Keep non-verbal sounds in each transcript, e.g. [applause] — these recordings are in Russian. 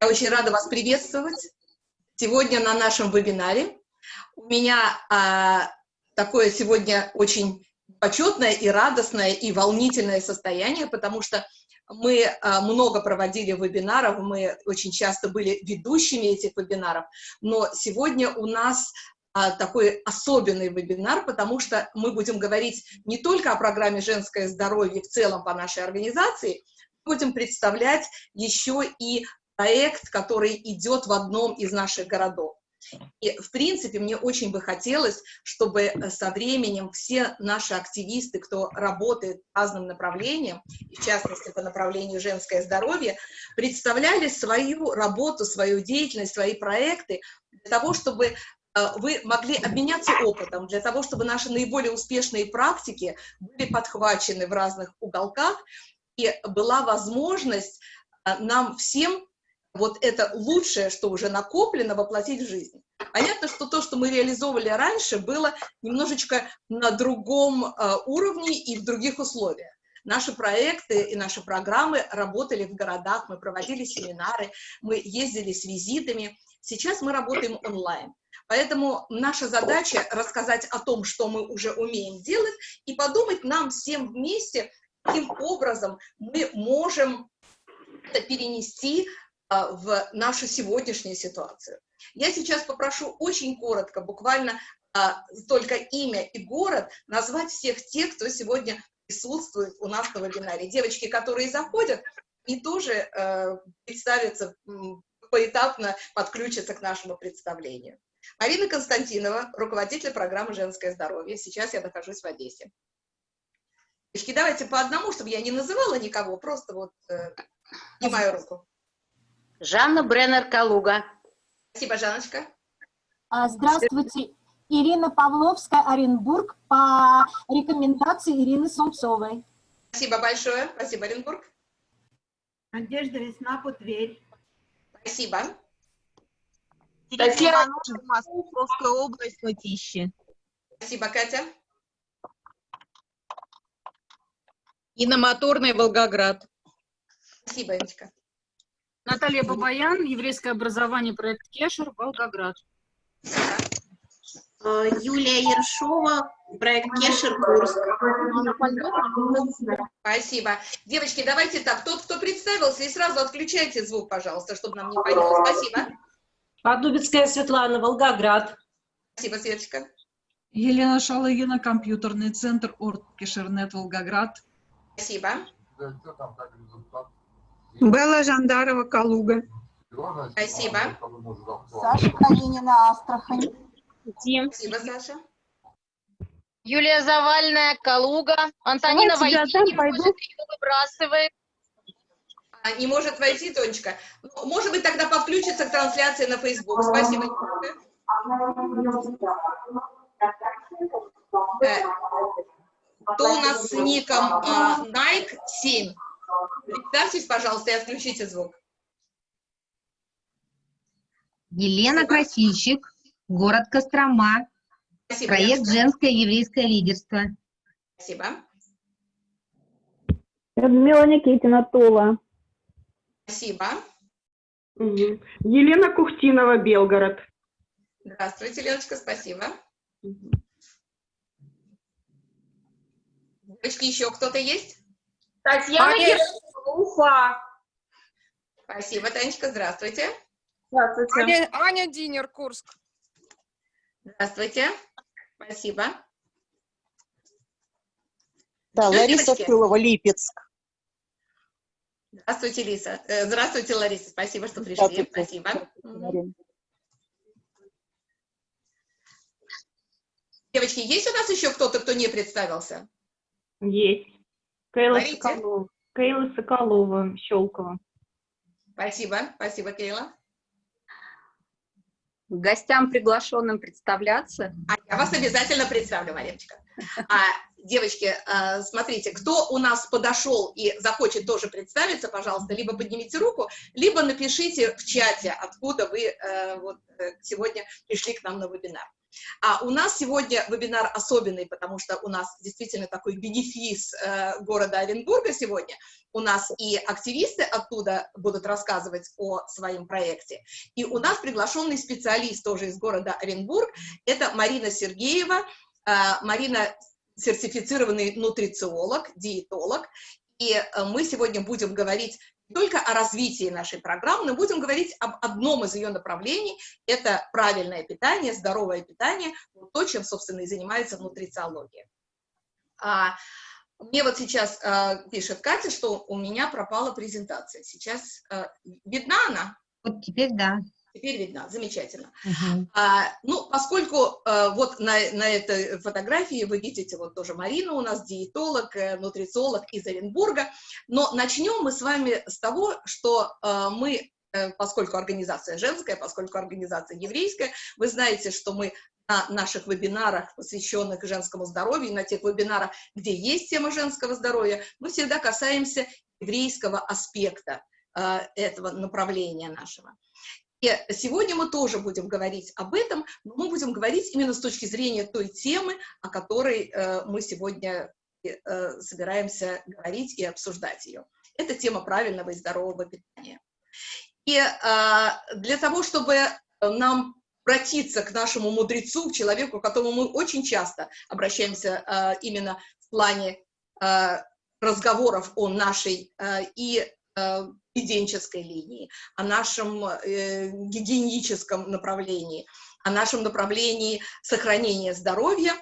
Я очень рада вас приветствовать сегодня на нашем вебинаре. У меня а, такое сегодня очень почетное и радостное и волнительное состояние, потому что мы а, много проводили вебинаров, мы очень часто были ведущими этих вебинаров, но сегодня у нас а, такой особенный вебинар, потому что мы будем говорить не только о программе «Женское здоровье» в целом по нашей организации, будем представлять еще и проект, который идет в одном из наших городов. И, в принципе, мне очень бы хотелось, чтобы э, со временем все наши активисты, кто работает по разным направлениям, в частности, по направлению женское здоровье, представляли свою работу, свою деятельность, свои проекты для того, чтобы э, вы могли обменяться опытом, для того, чтобы наши наиболее успешные практики были подхвачены в разных уголках, и была возможность э, нам всем вот это лучшее, что уже накоплено, воплотить в жизнь. Понятно, что то, что мы реализовывали раньше, было немножечко на другом э, уровне и в других условиях. Наши проекты и наши программы работали в городах, мы проводили семинары, мы ездили с визитами. Сейчас мы работаем онлайн. Поэтому наша задача рассказать о том, что мы уже умеем делать, и подумать нам всем вместе, каким образом мы можем это перенести в нашу сегодняшнюю ситуацию. Я сейчас попрошу очень коротко, буквально а, только имя и город, назвать всех тех, кто сегодня присутствует у нас на вебинаре. Девочки, которые заходят, и тоже э, представятся, поэтапно подключатся к нашему представлению. Марина Константинова, руководитель программы «Женское здоровье». Сейчас я нахожусь в Одессе. Девочки, давайте по одному, чтобы я не называла никого, просто вот э, мою руку. Жанна Бреннер-Калуга. Спасибо, Жанночка. А, здравствуйте. Ирина Павловская, Оренбург, по рекомендации Ирины Сумцовой. Спасибо большое. Спасибо, Оренбург. Надежда Веснапу, Тверь. Спасибо. Татьяна Московская область, Латищи. Спасибо, Катя. Инна Моторная, Волгоград. Спасибо, Иночка. Наталья Бабаян, еврейское образование, проект Кешер, Волгоград. А, Юлия Ершова, проект Кешер, Курск. Спасибо. Девочки, давайте так, тот, кто представился, и сразу отключайте звук, пожалуйста, чтобы нам не поняло. Спасибо. Подубицкая Светлана, Волгоград. Спасибо, Светочка. Елена Шалыгина, компьютерный центр Орт Кишернет, Волгоград. Спасибо. Белла Жандарова, Калуга. Спасибо. Саша Калинина, Астрахань. Спасибо, Саша. Юлия Завальная, Калуга. Антонина Давайте я Войти не пойду. может, ее выбрасывает. А, не может войти, Тонечка. Ну, может быть, тогда подключится к трансляции на Facebook. Спасибо. Тонечка. Э, Кто у нас с ником а, Nike 7? Представьтесь, пожалуйста, и отключите звук. Елена Красильщик, город Кострома, Спасибо. проект. «Женское еврейское лидерство». Спасибо. Людмила Никитина, Тула. Спасибо. Елена Кухтинова, Белгород. Здравствуйте, Леночка, спасибо. Девочки, еще кто-то есть? Татьяна Уфа. Спасибо, Танечка, здравствуйте. Здравствуйте. Аня Динер, Курск. Здравствуйте. Спасибо. Да, Что, Лариса? Филова, Липецк. Здравствуйте, Лиса. Э, Здравствуйте, Лариса. Спасибо, что пришли. Здравствуйте. Спасибо. Здравствуйте. Девочки, есть у нас еще кто-то, кто не представился? Есть. Кейла Говорите. Соколова. Кейла Соколова, Щелкова. Спасибо. Спасибо, Кейла. Гостям приглашенным представляться. А я вас обязательно представлю, Мариночка. А, девочки, а, смотрите, кто у нас подошел и захочет тоже представиться, пожалуйста, либо поднимите руку, либо напишите в чате, откуда вы э, вот, э, сегодня пришли к нам на вебинар. А у нас сегодня вебинар особенный, потому что у нас действительно такой бенефис э, города Оренбурга сегодня. У нас и активисты оттуда будут рассказывать о своем проекте. И у нас приглашенный специалист тоже из города Оренбург, это Марина Сергеева. Э, Марина сертифицированный нутрициолог, диетолог, и э, мы сегодня будем говорить только о развитии нашей программы, но будем говорить об одном из ее направлений, это правильное питание, здоровое питание, то, чем, собственно, и занимается нутрициология. А, мне вот сейчас а, пишет Катя, что у меня пропала презентация. Сейчас а, видна она? Вот теперь да. Теперь видно, замечательно. Угу. А, ну, поскольку а, вот на, на этой фотографии вы видите вот тоже Марину у нас, диетолог, э, нутрициолог из Оренбурга, но начнем мы с вами с того, что а, мы, поскольку организация женская, поскольку организация еврейская, вы знаете, что мы на наших вебинарах, посвященных женскому здоровью, на тех вебинарах, где есть тема женского здоровья, мы всегда касаемся еврейского аспекта этого направления нашего. И сегодня мы тоже будем говорить об этом, но мы будем говорить именно с точки зрения той темы, о которой э, мы сегодня э, собираемся говорить и обсуждать ее. Это тема правильного и здорового питания. И э, для того, чтобы нам обратиться к нашему мудрецу, к человеку, к которому мы очень часто обращаемся э, именно в плане э, разговоров о нашей и поведенческой линии, о нашем э, гигиеническом направлении, о нашем направлении сохранения здоровья,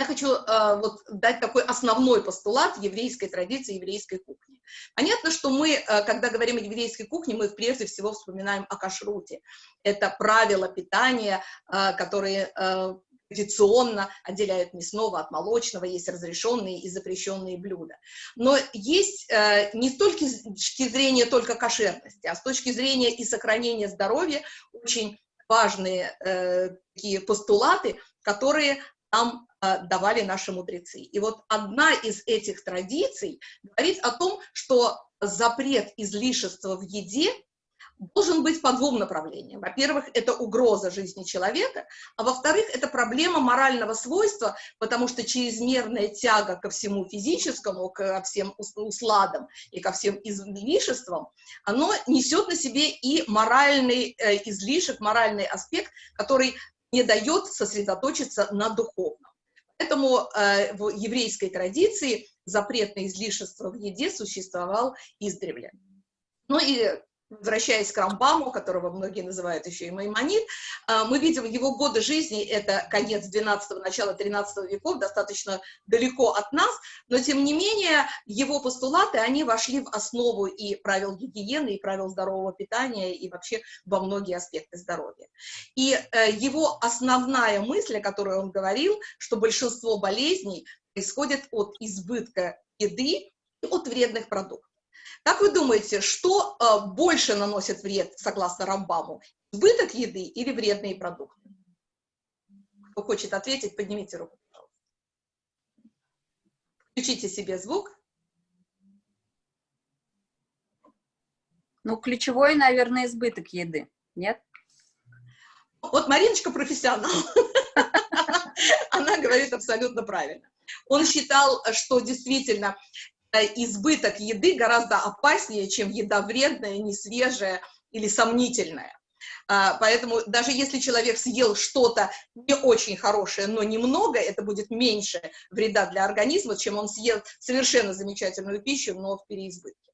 я хочу э, вот дать такой основной постулат еврейской традиции, еврейской кухни. Понятно, что мы, э, когда говорим о еврейской кухне, мы прежде всего вспоминаем о кашруте. Это правила питания, э, которые э, традиционно отделяют мясного от молочного, есть разрешенные и запрещенные блюда. Но есть э, не с точки зрения только кошерности, а с точки зрения и сохранения здоровья очень важные э, такие постулаты, которые нам э, давали наши мудрецы. И вот одна из этих традиций говорит о том, что запрет излишества в еде должен быть по двум направлениям. Во-первых, это угроза жизни человека, а во-вторых, это проблема морального свойства, потому что чрезмерная тяга ко всему физическому, ко всем усладам и ко всем излишествам, оно несет на себе и моральный э, излишек, моральный аспект, который не дает сосредоточиться на духовном. Поэтому э, в еврейской традиции запрет на излишество в еде существовал издревле. Ну и возвращаясь к Рамбаму, которого многие называют еще и Маймонид, а, мы видим его годы жизни, это конец 12 начало 13 веков, достаточно далеко от нас, но тем не менее его постулаты, они вошли в основу и правил гигиены, и правил здорового питания, и вообще во многие аспекты здоровья. И э, его основная мысль, о которой он говорил, что большинство болезней происходит от избытка еды и от вредных продуктов. Как вы думаете, что э, больше наносит вред, согласно Рамбаму, избыток еды или вредные продукты? Кто хочет ответить, поднимите руку, пожалуйста. Включите себе звук. Ну, ключевой, наверное, избыток еды, нет? Вот Мариночка профессионал. [laughs] Она говорит абсолютно правильно. Он считал, что действительно избыток еды гораздо опаснее, чем еда вредная, несвежая или сомнительная. А, поэтому даже если человек съел что-то не очень хорошее, но немного, это будет меньше вреда для организма, чем он съел совершенно замечательную пищу, но в переизбытке.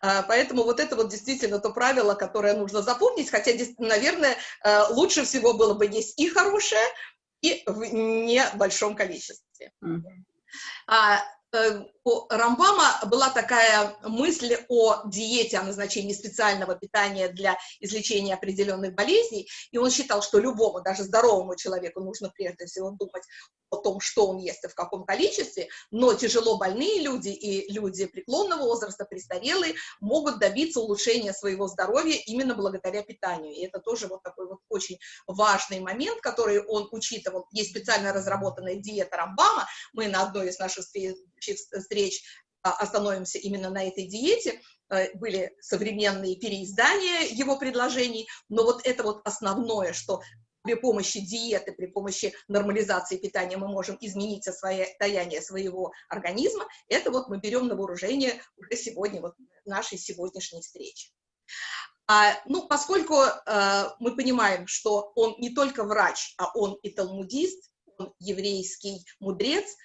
А, поэтому вот это вот действительно то правило, которое нужно запомнить, хотя, наверное, э, лучше всего было бы есть и хорошее, и в небольшом количестве. Mm -hmm. Э, у Рамбама была такая мысль о диете, о назначении специального питания для излечения определенных болезней, и он считал, что любому, даже здоровому человеку нужно прежде всего думать о том, что он ест и в каком количестве, но тяжело больные люди и люди преклонного возраста, престарелые, могут добиться улучшения своего здоровья именно благодаря питанию. И это тоже вот такой вот очень важный момент, который он учитывал. Есть специально разработанная диета Рамбама, мы на одной из наших встреч а, остановимся именно на этой диете, э, были современные переиздания его предложений, но вот это вот основное, что при помощи диеты, при помощи нормализации питания мы можем изменить состояние своего организма, это вот мы берем на вооружение уже сегодня, вот нашей сегодняшней встречи. А, ну, поскольку а, мы понимаем, что он не только врач, а он и талмудист, он еврейский мудрец,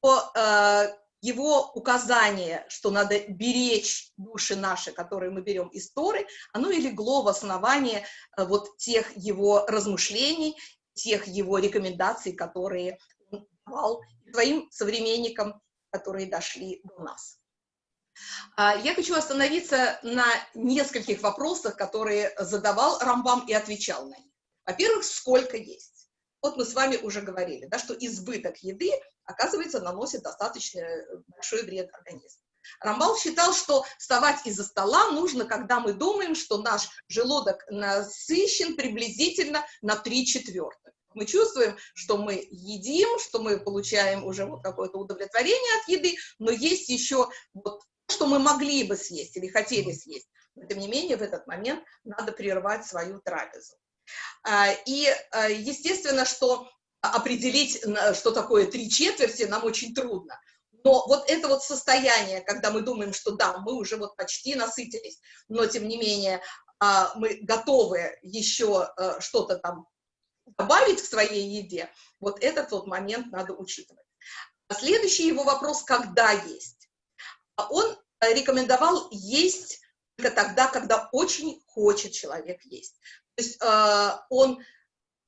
то а, его указание, что надо беречь души наши, которые мы берем из Торы, оно и легло в основание э, вот тех его размышлений, тех его рекомендаций, которые он давал своим современникам, которые дошли до нас. А, я хочу остановиться на нескольких вопросах, которые задавал Рамбам и отвечал на них. Во-первых, сколько есть? Вот мы с вами уже говорили, да, что избыток еды, оказывается, наносит достаточно э, большой вред организму. Рамбал считал, что вставать из-за стола нужно, когда мы думаем, что наш желудок насыщен приблизительно на 3 четвертых. Мы чувствуем, что мы едим, что мы получаем уже вот какое-то удовлетворение от еды, но есть еще вот что мы могли бы съесть или хотели съесть. Но, тем не менее, в этот момент надо прервать свою трапезу. А, и а, естественно, что определить, что такое три четверти, нам очень трудно. Но вот это вот состояние, когда мы думаем, что да, мы уже вот почти насытились, но тем не менее а, мы готовы еще что-то там добавить к своей еде, вот этот вот момент надо учитывать. Следующий его вопрос, когда есть. Он рекомендовал есть только тогда, когда очень хочет человек есть. То есть э, он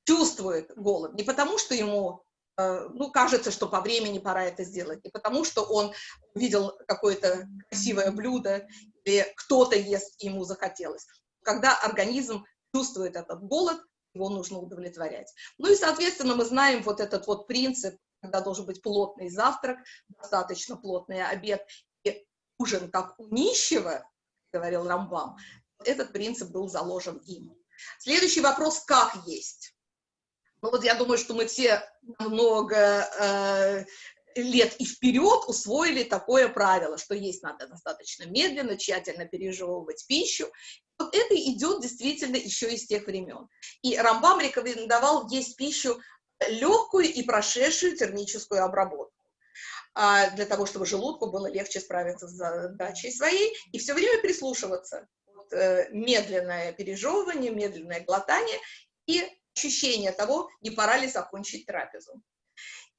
чувствует голод не потому, что ему э, ну, кажется, что по времени пора это сделать, не потому, что он увидел какое-то красивое блюдо или кто-то ест, и ему захотелось. Когда организм чувствует этот голод, его нужно удовлетворять. Ну и, соответственно, мы знаем вот этот вот принцип, когда должен быть плотный завтрак, достаточно плотный обед и ужин как у нищего, говорил Рамбам, этот принцип был заложен им. Следующий вопрос, как есть? Ну вот я думаю, что мы все много э, лет и вперед усвоили такое правило, что есть надо достаточно медленно, тщательно пережевывать пищу. Вот это идет действительно еще из тех времен. И Рамбам рекомендовал есть пищу легкую и прошедшую термическую обработку а, для того, чтобы желудку было легче справиться с задачей своей, и все время прислушиваться Э, медленное пережевывание, медленное глотание и ощущение того, не пора ли закончить трапезу.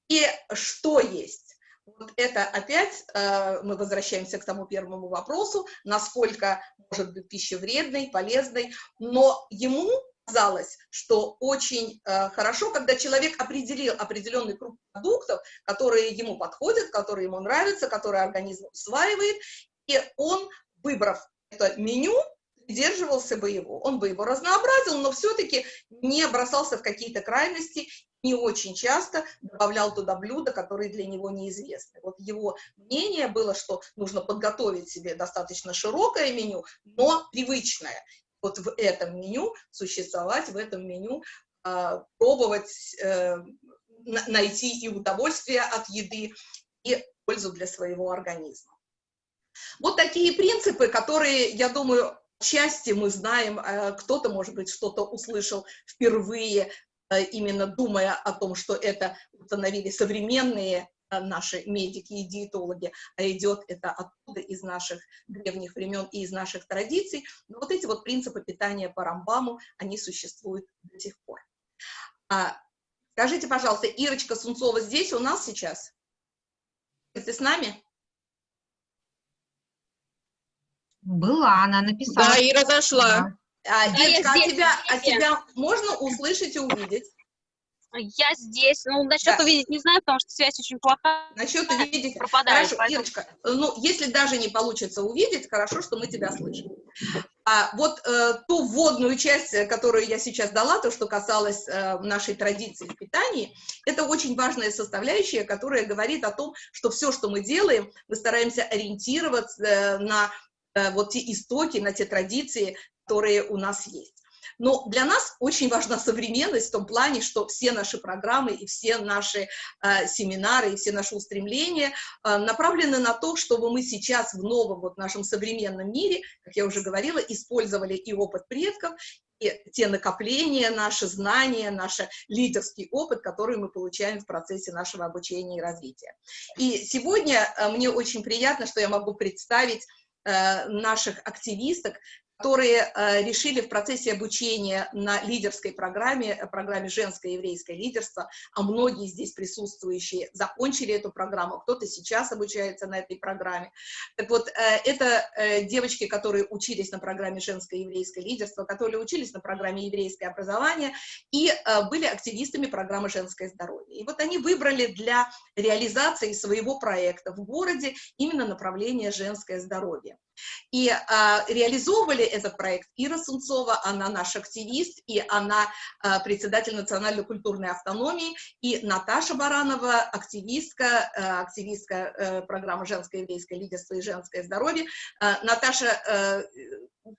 И что есть? Вот это опять э, мы возвращаемся к тому первому вопросу, насколько может быть пища вредной, полезной, но ему казалось, что очень э, хорошо, когда человек определил определенный круг продуктов, которые ему подходят, которые ему нравятся, которые организм усваивает, и он, выбрав это меню, придерживался бы его, он бы его разнообразил, но все-таки не бросался в какие-то крайности, не очень часто добавлял туда блюда, которые для него неизвестны. Вот его мнение было, что нужно подготовить себе достаточно широкое меню, но привычное. Вот в этом меню существовать, в этом меню э, пробовать э, найти и удовольствие от еды, и пользу для своего организма. Вот такие принципы, которые, я думаю, части мы знаем, э, кто-то, может быть, что-то услышал впервые, э, именно думая о том, что это установили современные э, наши медики и диетологи, а идет это оттуда из наших древних времен и из наших традиций. Но вот эти вот принципы питания по Рамбаму, они существуют до сих пор. А, скажите, пожалуйста, Ирочка Сунцова здесь у нас сейчас? Ты с нами? Была, она написала. Да, и разошла. А, Ирочка, а тебя, а тебя можно услышать и увидеть? Я здесь. Ну, насчет Да. увидеть не знаю, потому что связь очень плохая. Насчет увидеть. Пропадает. Хорошо, поэтому- Ирочка, ну, если даже не получится увидеть, хорошо, что мы тебя слышим. А вот э, ту вводную часть, э, которую я сейчас дала, то, что касалось э, нашей традиции в питании, это очень важная составляющая, которая говорит о том, что все, что мы делаем, мы стараемся ориентироваться э, на вот те истоки, на те традиции, которые у нас есть. Но для нас очень важна современность в том плане, что все наши программы и все наши э, семинары и все наши устремления э, направлены на то, чтобы мы сейчас в новом вот нашем современном мире, как я уже говорила, использовали и опыт предков, и те накопления, наши знания, наш лидерский опыт, который мы получаем в процессе нашего обучения и развития. И сегодня э, мне очень приятно, что я могу представить э, наших активисток, которые э, решили в процессе обучения на лидерской программе, э, программе «Женское еврейское лидерство», а многие здесь присутствующие закончили эту программу, кто-то сейчас обучается на этой программе. Так вот, э, это девочки, которые учились на программе «Женское еврейское лидерство», которые учились на программе «Еврейское образование» и были активистами программы «Женское здоровье». И вот они выбрали для реализации своего проекта в городе именно направление «Женское здоровье». И а, реализовывали этот проект Ира Сунцова, она наш активист, и она а, председатель национальной культурной автономии, и Наташа Баранова, активистка, а, активистка а, программы «Женское еврейское лидерство и женское здоровье». А, Наташа а,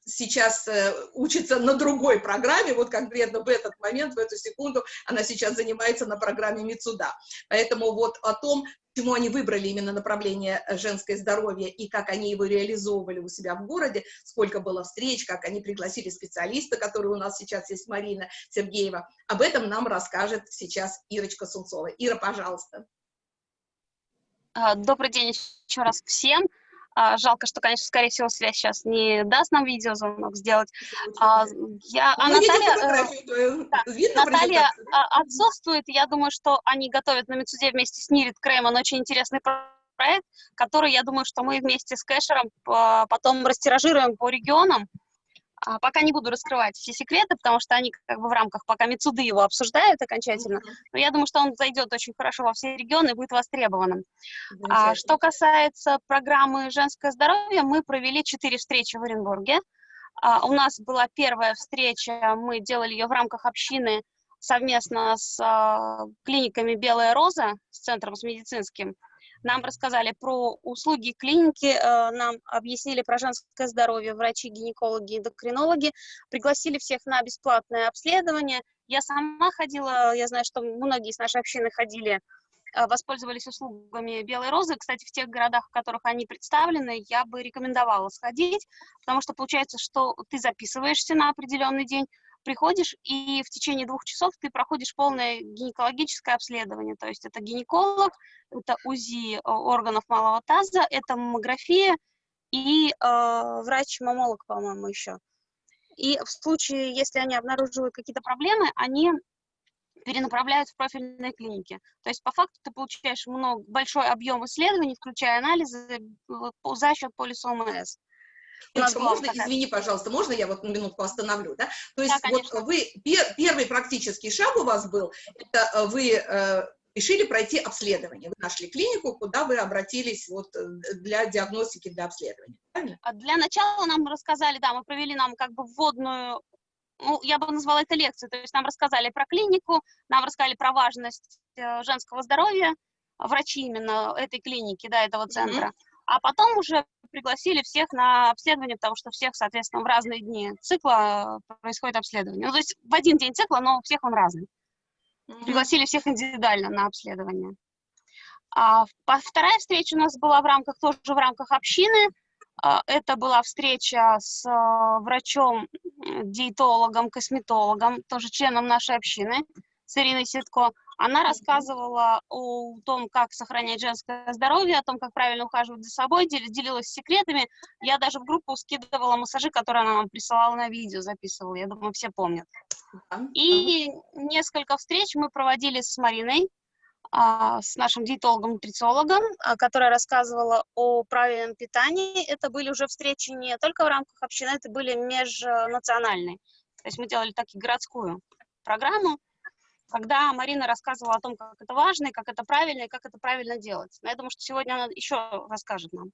сейчас э, учится на другой программе, вот конкретно в этот момент, в эту секунду, она сейчас занимается на программе Мицуда. Поэтому вот о том, почему они выбрали именно направление э, женское здоровье и как они его реализовывали у себя в городе, сколько было встреч, как они пригласили специалиста, который у нас сейчас есть, Марина Сергеева. Об этом нам расскажет сейчас Ирочка Сунцова. Ира, пожалуйста. А, Добрый день еще раз всем. А, Жалко, что, конечно, скорее всего, связь сейчас не даст нам видеозвонок сделать. А, Я, а Мы видим Наталья, э, твою. да, Наталья а, отсутствует. Я думаю, что они готовят на Мецуде вместе с Нирит Крейман очень интересный про- проект, который, я думаю, что мы вместе с Кэшером потом растиражируем по регионам. А, Пока не буду раскрывать все секреты, потому что они как бы в рамках пока Мецуды его обсуждают окончательно. Но я думаю, что он зайдет очень хорошо во все регионы и будет востребованным. А, что касается программы «Женское здоровье», мы провели четыре встречи в Оренбурге. А, у нас была первая встреча, мы делали ее в рамках общины совместно с а, клиниками «Белая роза», с центром с медицинским. Нам рассказали про услуги клиники, э, нам объяснили про женское здоровье врачи, гинекологи, эндокринологи, пригласили всех на бесплатное обследование. Я сама ходила, я знаю, что многие из нашей общины ходили э, воспользовались услугами Белой Розы. Кстати, в тех городах, в которых они представлены, я бы рекомендовала сходить, потому что получается, что ты записываешься на определенный день, приходишь, и в течение двух часов ты проходишь полное гинекологическое обследование. То есть это гинеколог, это УЗИ э, органов малого таза, это маммография и э, врач-мамолог, по-моему, еще. И в случае, если они обнаруживают какие-то проблемы, они перенаправляют в профильные клиники. То есть, по факту, ты получаешь много, большой объем исследований, включая анализы, по- за счет полиса ОМС. Можно, такая- извини, пожалуйста, можно я вот на минутку остановлю, да? То есть Да, вот вы, пер- первый практический шаг у вас был, это э, вы э, решили пройти обследование, вы нашли клинику, куда вы обратились вот э, для диагностики, для обследования, правильно? А Для начала нам рассказали, да, мы провели нам как бы вводную, ну, я бы назвала это лекцией, то есть нам рассказали про клинику, нам рассказали про важность э, женского здоровья, врачи именно этой клиники, да, этого центра, а потом уже пригласили всех на обследование, потому что всех, соответственно, в разные дни цикла э, происходит обследование. Ну, то есть в один день цикла, но у всех он разный. Пригласили всех индивидуально на обследование. А вторая встреча у нас была в рамках, тоже в рамках общины. А, Это была встреча с а, врачом, диетологом, косметологом, тоже членом нашей общины, с Ириной Ситко. Она рассказывала о том, как сохранять женское здоровье, о том, как правильно ухаживать за собой, дел- делилась секретами. Я даже в группу скидывала массажи, которые она нам присылала на видео, записывала. Я думаю, все помнят. И несколько встреч мы проводили с Мариной, а, с нашим диетологом-нутрициологом, а, которая рассказывала о правильном питании. Это были уже встречи не только в рамках общины, это были межнациональные. То есть мы делали так и городскую программу, когда Марина рассказывала о том, как это важно, и как это правильно, и как это правильно делать. Но я думаю, что сегодня она еще расскажет нам.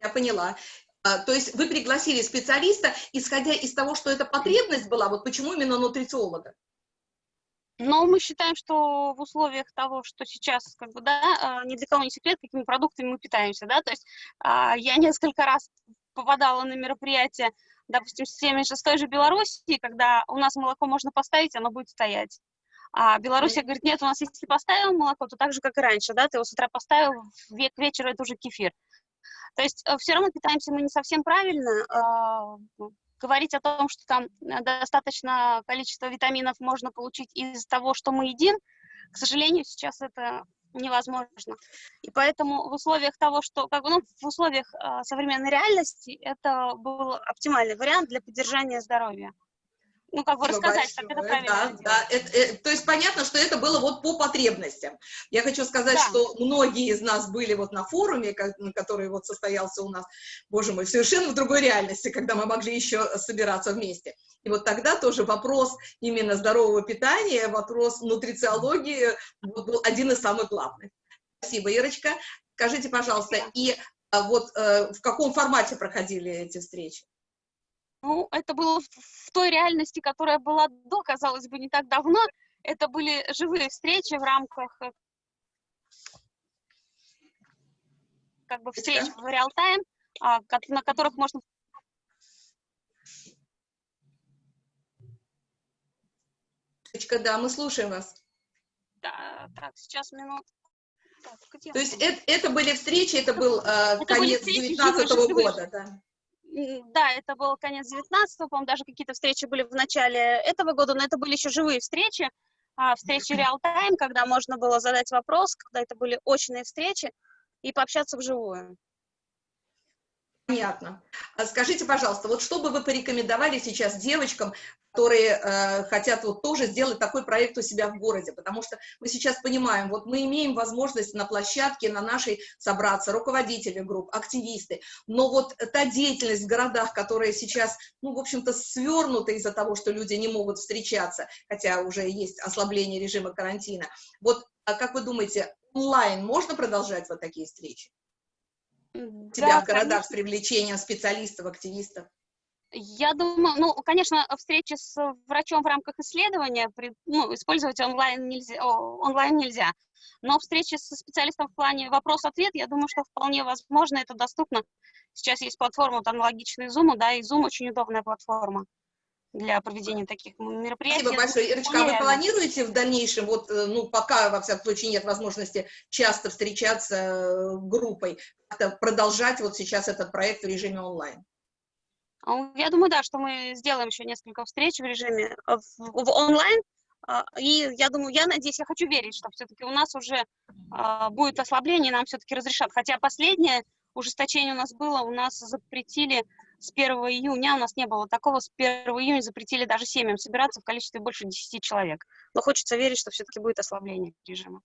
Я поняла. А, То есть вы пригласили специалиста, исходя из того, что эта потребность была, вот почему именно нутрициолога? Но мы считаем, что в условиях того, что сейчас, как бы, да, а, ни для кого не секрет, какими продуктами мы питаемся, да, то есть а, я [laughs] несколько раз попадала на мероприятия, допустим, с теми же, с той же Белоруссией, когда у нас молоко можно поставить, оно будет стоять. А Белоруссия говорит, нет, у нас если поставил молоко, то так же, как и раньше, да, ты его с утра поставил, к вечеру это уже кефир. То есть все равно питаемся мы не совсем правильно. А, говорить о том, что там достаточно количество витаминов можно получить из того, что мы едим, к сожалению, сейчас это невозможно. И поэтому в условиях того, что, как бы, ну, в условиях э, современной реальности это был оптимальный вариант для поддержания здоровья ну, как бы рассказать, как это правильно да, да. Это, это, то есть понятно, что это было вот по потребностям. Я хочу сказать, Да. что многие из нас были вот на форуме, на который вот состоялся у нас, боже мой, совершенно в другой реальности, когда мы могли еще собираться вместе. И вот тогда тоже вопрос именно здорового питания, вопрос нутрициологии вот был один из самых главных. Спасибо, Ирочка. Скажите, пожалуйста, и а, вот э, в каком формате проходили эти встречи? Ну, это было в, в той реальности, которая была до, казалось бы, не так давно. Это были живые встречи в рамках э, как бы встреч в реал-тайм, а, на которых можно да, мы слушаем вас. Да, так, сейчас минут. Так, То есть это, это были встречи, это был э, были конец встречи 19 живые, живые. года, да. Да, это был конец 19 по-моему, даже какие-то встречи были в начале этого года, но это были еще живые встречи, а, встречи реал-тайм, когда можно было задать вопрос, когда это были очные встречи, и пообщаться вживую. Понятно. А Скажите, пожалуйста, вот что бы вы порекомендовали сейчас девочкам, которые э, хотят вот тоже сделать такой проект у себя в городе? Потому что мы сейчас понимаем, вот мы имеем возможность на площадке, на нашей собраться, руководители групп, активисты, но вот та деятельность в городах, которая сейчас, ну, в общем-то, свернута из-за того, что люди не могут встречаться, хотя уже есть ослабление режима карантина, вот а как вы думаете, онлайн можно продолжать вот такие встречи? М, Тебя да, в городах с конечно. привлечением специалистов, активистов? Я думаю, ну, конечно, встречи с врачом в рамках исследования, при- ну, использовать онлайн нельзя, онлайн нельзя, но встречи со специалистом в плане вопрос-ответ, я думаю, что вполне возможно, это доступно. Сейчас есть платформа вот, аналогичная Zoom, да, и Zoom очень удобная платформа для проведения таких мероприятий. Спасибо большое. Ирочка, а вы планируете в дальнейшем, вот, э, ну, пока, во всяком случае, нет возможности часто встречаться э, группой, продолжать вот сейчас этот проект в режиме онлайн? А, Я думаю, да, что мы сделаем еще несколько встреч в режиме э, в, в онлайн. а, И я думаю, я надеюсь, я хочу верить, что все-таки у нас уже а, будет ослабление, нам все-таки разрешат. Хотя последнее ужесточение у нас было, у нас запретили с 1 июня, у нас не было такого, с 1 июня запретили даже семьям собираться в количестве больше 10 человек. Но хочется верить, что все-таки будет ослабление режима.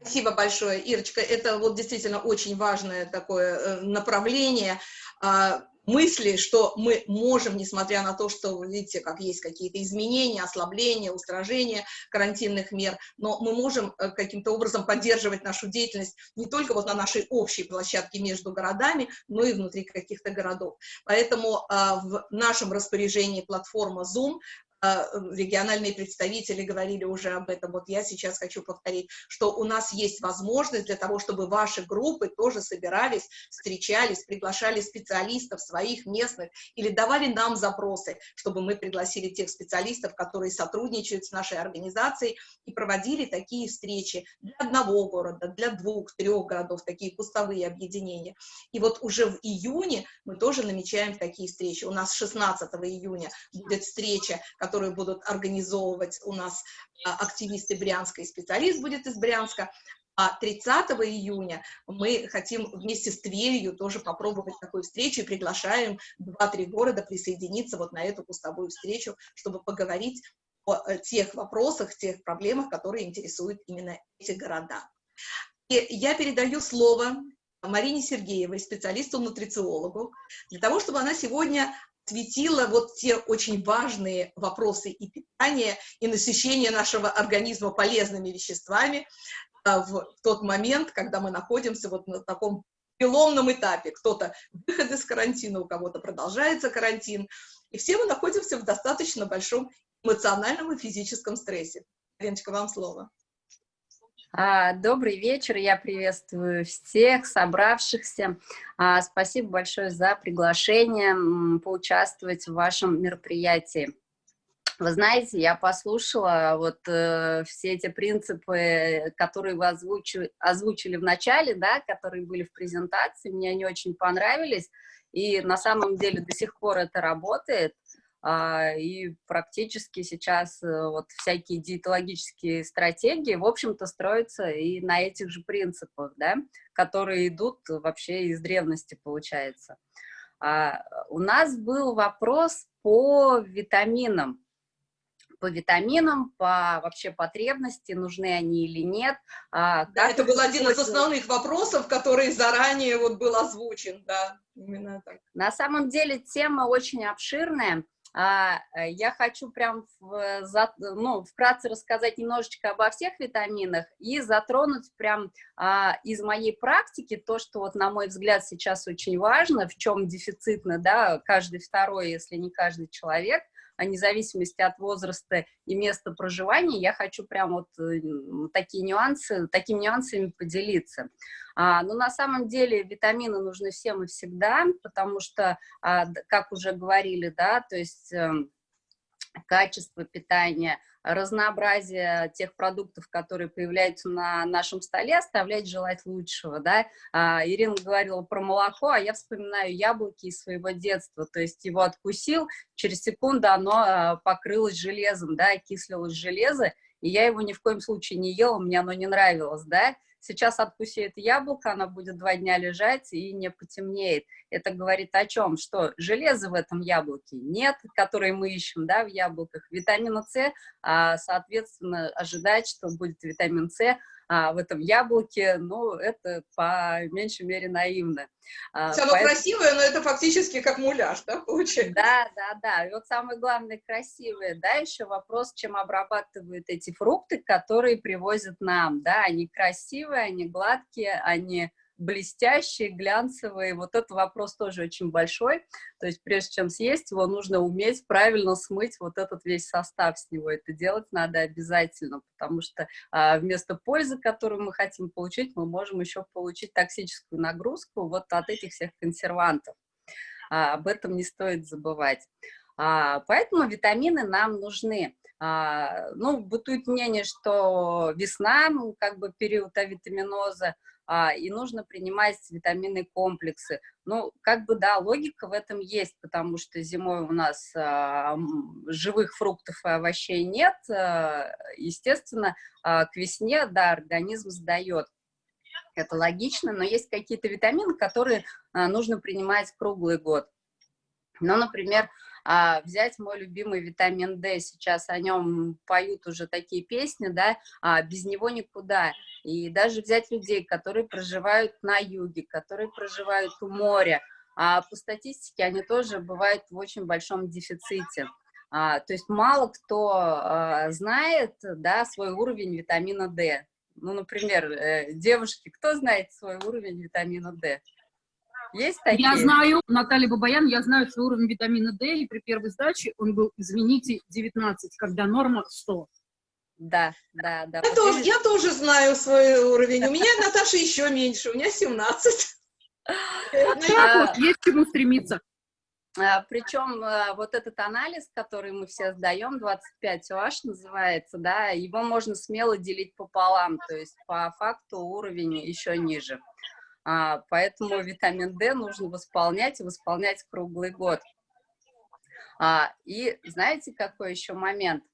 Спасибо большое, Ирочка. Это вот действительно очень важное такое э, направление а, мысли, что мы можем, несмотря на то, что, вы видите, как есть какие-то изменения, ослабления, устражения карантинных мер, но мы можем э, каким-то образом поддерживать нашу деятельность не только вот на нашей общей площадке между городами, но и внутри каких-то городов. Поэтому а, в нашем распоряжении платформа Zoom, региональные представители говорили уже об этом, вот я сейчас хочу повторить, что у нас есть возможность для того, чтобы ваши группы тоже собирались, встречались, приглашали специалистов своих местных или давали нам запросы, чтобы мы пригласили тех специалистов, которые сотрудничают с нашей организацией и проводили такие встречи для одного города, для двух, трех городов, такие кустовые объединения. И вот уже в июне мы тоже намечаем такие встречи. У нас 16 июня будет встреча, которую будут организовывать у нас а, активисты Брянска и специалист будет из Брянска. А 30 июня мы хотим вместе с Тверью тоже попробовать такую встречу и приглашаем 2-3 города присоединиться вот на эту кустовую встречу, чтобы поговорить о э, тех вопросах, тех проблемах, которые интересуют именно эти города. И я передаю слово Марине Сергеевой, специалисту-нутрициологу, для того, чтобы она сегодня осветила вот те очень важные вопросы и питания, и насыщения нашего организма полезными веществами а, в тот момент, когда мы находимся вот на таком переломном этапе. Кто-то выход из карантина, у кого-то продолжается карантин, и все мы находимся в достаточно большом эмоциональном и физическом стрессе. Леночка, вам слово. А, Добрый вечер, я приветствую всех собравшихся. А, Спасибо большое за приглашение поучаствовать в вашем мероприятии. Вы знаете, я послушала вот э, все эти принципы, которые вы озвучили, озвучили в начале, да, которые были в презентации, мне они очень понравились, и на самом деле до сих пор это работает. А, и практически сейчас э, вот всякие диетологические стратегии, в общем-то, строятся и на этих же принципах, да, которые идут вообще из древности, получается. А, у нас был вопрос по витаминам, по витаминам, по вообще потребности, нужны они или нет. А, Да, это был один из основных вопросов, который заранее вот был озвучен, да, именно так. На самом деле тема очень обширная. А, э, Я хочу прям в- ну, вкратце рассказать немножечко обо всех витаминах и затронуть прям а, из моей практики то, что вот на мой взгляд сейчас очень важно, в чем дефицитно, да, каждый второй, если не каждый человек, а вне от возраста и места проживания, я хочу прям вот э, такие нюансы, такими нюансами поделиться. А, но на самом деле витамины нужны всем и всегда, потому что а, как уже говорили, да, то есть эм, качество питания, разнообразие тех продуктов, которые появляются на нашем столе, оставляет желать лучшего, да. А, Ирина говорила про молоко, а я вспоминаю яблоки из своего детства, то есть его откусил, через секунду оно а, покрылось железом, да, окислилось железо, и я его ни в коем случае не ела, мне оно не нравилось, да. Сейчас откуси это яблоко, оно будет два дня лежать и не потемнеет. Это говорит о чем? Что железа в этом яблоке нет, которое мы ищем да, в яблоках. Витамина С, а, соответственно, ожидать, что будет витамин С а, в этом яблоке, ну, это по меньшей мере наивно. А, Оно поэтому- красивое, но это фактически как муляж, да, получается? да, да, да. И вот самое главное, красивые, да, еще вопрос, чем обрабатывают эти фрукты, которые привозят нам, да, они красивые, они гладкие, они блестящие, глянцевые, вот этот вопрос тоже очень большой, то есть прежде чем съесть его, нужно уметь правильно смыть вот этот весь состав с него, это делать надо обязательно, потому что а, вместо пользы, которую мы хотим получить, мы можем еще получить токсическую нагрузку вот от этих всех консервантов. А, об этом не стоит забывать. А, поэтому витамины нам нужны. А, ну, бытует мнение, что весна, ну, как бы период авитаминоза, а, и нужно принимать витаминные комплексы. Ну, как бы, да, логика в этом есть, потому что зимой у нас а, живых фруктов и овощей нет, а, естественно, к весне, да, организм сдает. Это логично, но есть какие-то витамины, которые нужно принимать круглый год. Ну, например, а, взять мой любимый витамин D, сейчас о нем поют уже такие песни, да, а, без него никуда. И даже взять людей, которые проживают на юге, которые проживают у моря, а по статистике они тоже бывают в очень большом дефиците. А, то есть мало кто а, знает, да, свой уровень витамина D. Ну, например, э, девушки, кто знает свой уровень витамина D? Есть такие? Я знаю, Наталья Бабаян, я знаю свой уровень витамина D, и при первой сдаче он был, извините, 19, когда норма 100. Да, да, да. Я тоже, я тоже знаю свой уровень. У меня, Наташа, еще меньше, у меня 17. Так вот, есть к чему стремиться. А, Причем а, вот этот анализ, который мы все сдаем, 25 OH называется, да, его можно смело делить пополам, то есть по факту уровень еще ниже. А, Поэтому витамин D нужно восполнять и восполнять круглый год. А, И знаете, какой еще момент?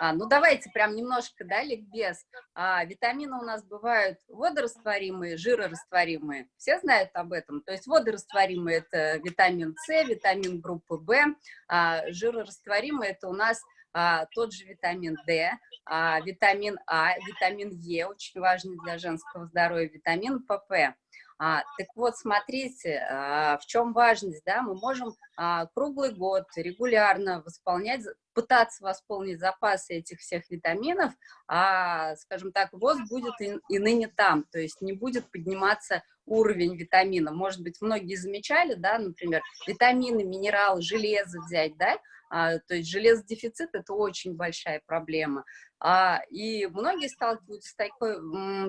А, ну, давайте прям немножко, да, ликбез. А, витамины у нас бывают водорастворимые, жирорастворимые. Все знают об этом? То есть водорастворимые – это витамин С, витамин группы В, а жирорастворимые – это у нас а, тот же витамин D, а, витамин А, витамин Е, очень важный для женского здоровья, витамин ПП. А, так вот, смотрите, а, в чем важность, да, мы можем а, круглый год регулярно восполнять, пытаться восполнить запасы этих всех витаминов, а, скажем так, ВОЗ будет и, и ныне там, то есть не будет подниматься уровень витамина. Может быть, многие замечали, да, например, витамины, минералы, железо взять, да, то есть железодефицит – это очень большая проблема. А, и многие сталкиваются с такой,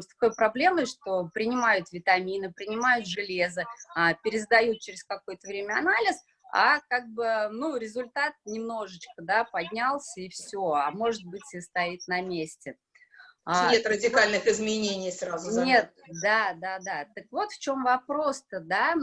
с такой проблемой, что принимают витамины, принимают железо, а, пересдают через какое-то время анализ, а как бы, ну, результат немножечко, да, поднялся и все, а может быть и стоит на месте. А, Нет радикальных изменений сразу. Заметно. Нет, да, да, да. Так вот в чем вопрос-то, да.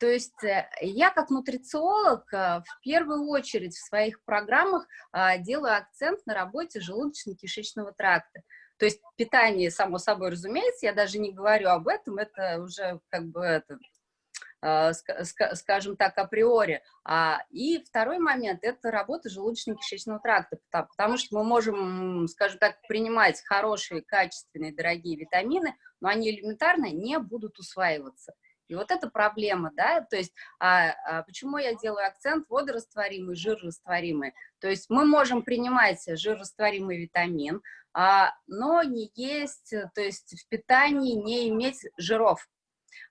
То есть э, я как нутрициолог э, в первую очередь в своих программах а, делаю акцент на работе желудочно-кишечного тракта. То есть питание, само собой разумеется, я даже не говорю об этом, это уже как бы это, скажем так, априори. А, и второй момент – это работа желудочно-кишечного тракта, потому что мы можем, скажем так, принимать хорошие, качественные, дорогие витамины, но они элементарно не будут усваиваться. И вот это проблема, да, то есть а, а почему я делаю акцент водорастворимый, жирорастворимый. То есть мы можем принимать жирорастворимый витамин, а, но не есть, то есть в питании не иметь жиров,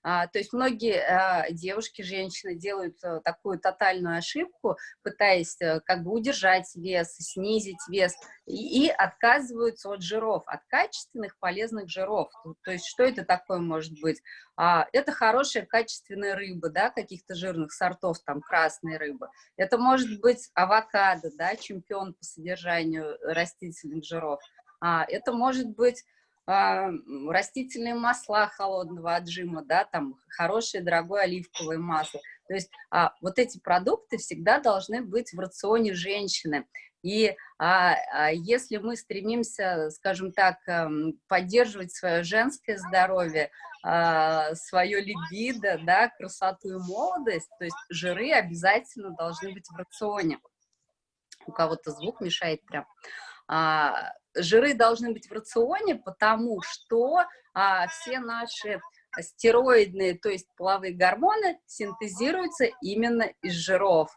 то есть многие а, девушки, женщины делают а, такую тотальную ошибку, пытаясь а, как бы удержать вес, снизить вес, и, отказываются от жиров, от качественных полезных жиров. То есть что это такое может быть? А, это хорошая качественная рыба, да, каких-то жирных сортов, там красной рыбы. Это может быть авокадо, да, чемпион по содержанию растительных жиров. А, это может быть а, растительные масла холодного отжима, да, там хорошее дорогое оливковое масло. То есть а, вот эти продукты всегда должны быть в рационе женщины. И а, а, если мы стремимся, скажем так, эм, поддерживать свое женское здоровье, а, свое либидо, да, красоту и молодость, то есть жиры обязательно должны быть в рационе. У кого-то звук мешает прям. А, жиры должны быть в рационе, потому что а, все наши стероидные, то есть половые гормоны, синтезируются именно из жиров.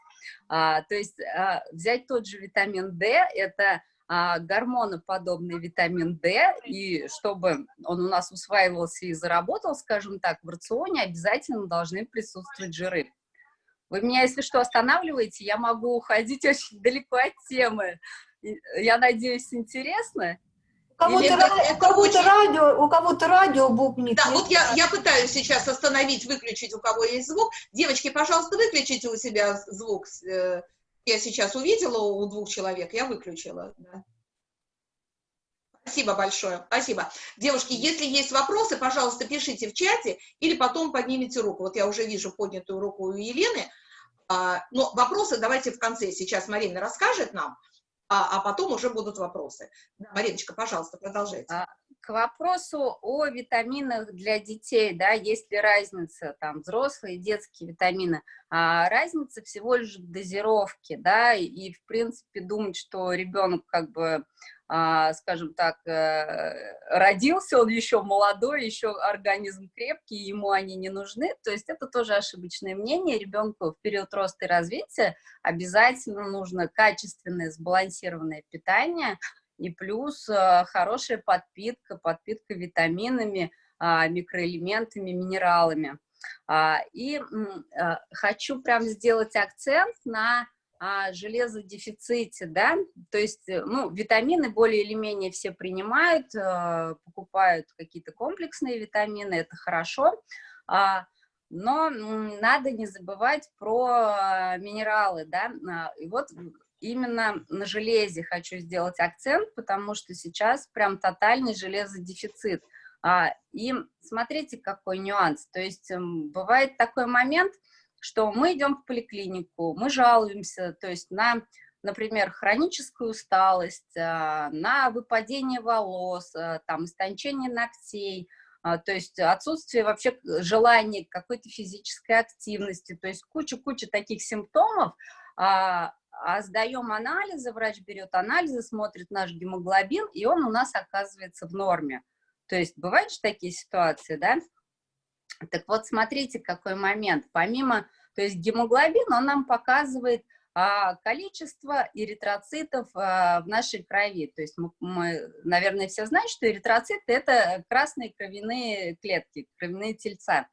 А, то есть а, взять тот же витамин D, это а, гормоноподобный витамин D, и чтобы он у нас усваивался и заработал, скажем так, в рационе обязательно должны присутствовать жиры. Вы меня, если что, останавливаете, я могу уходить [laughs] очень далеко от темы. Я надеюсь, интересно. У кого-то ра... кого радио, у кого-то радио бубнит. Да, вот я, я пытаюсь сейчас остановить, выключить, у кого есть звук. Девочки, пожалуйста, выключите у себя звук. Э, я сейчас увидела у двух человек, я выключила. Да. Спасибо большое, спасибо. Девушки, если есть вопросы, пожалуйста, пишите в чате или потом поднимите руку. Вот я уже вижу поднятую руку у Елены. А, но вопросы давайте в конце. Сейчас Марина расскажет нам а, а потом уже будут вопросы. Мариночка, пожалуйста, продолжайте. А, к вопросу о витаминах для детей, да, есть ли разница, там, взрослые и детские витамины, а, разница всего лишь в дозировке, да, и, в принципе, думать, что ребенок, как бы, скажем так, э, родился, он еще молодой, еще организм крепкий, ему они не нужны, то есть это тоже ошибочное мнение, ребенку в период роста и развития обязательно нужно качественное сбалансированное питание, и плюс э, хорошая подпитка, подпитка витаминами, а, микроэлементами, минералами. А, и э, хочу прям сделать акцент на о железодефиците, да, то есть, э, ну, витамины более или менее все принимают, э, покупают какие-то комплексные витамины, это хорошо, а, но надо не забывать про минералы, да, а, и вот именно на железе хочу сделать акцент, потому что сейчас прям тотальный железодефицит. А, и смотрите, какой нюанс, то есть эм, бывает такой момент, что мы идем в поликлинику, мы жалуемся, то есть на, например, хроническую усталость, а, на выпадение волос, а, там, истончение ногтей, а, то есть отсутствие вообще желания какой-то физической активности, то есть куча-куча таких симптомов, а, а сдаем анализы, врач берет анализы, смотрит наш гемоглобин, и он у нас оказывается в норме. То есть бывают же такие ситуации, да? Так вот, смотрите, какой момент. Помимо, то есть гемоглобин, он нам показывает а, количество эритроцитов а, в нашей крови. То есть мы, мы, наверное, все знают, что эритроциты – это красные кровяные клетки, кровяные тельца.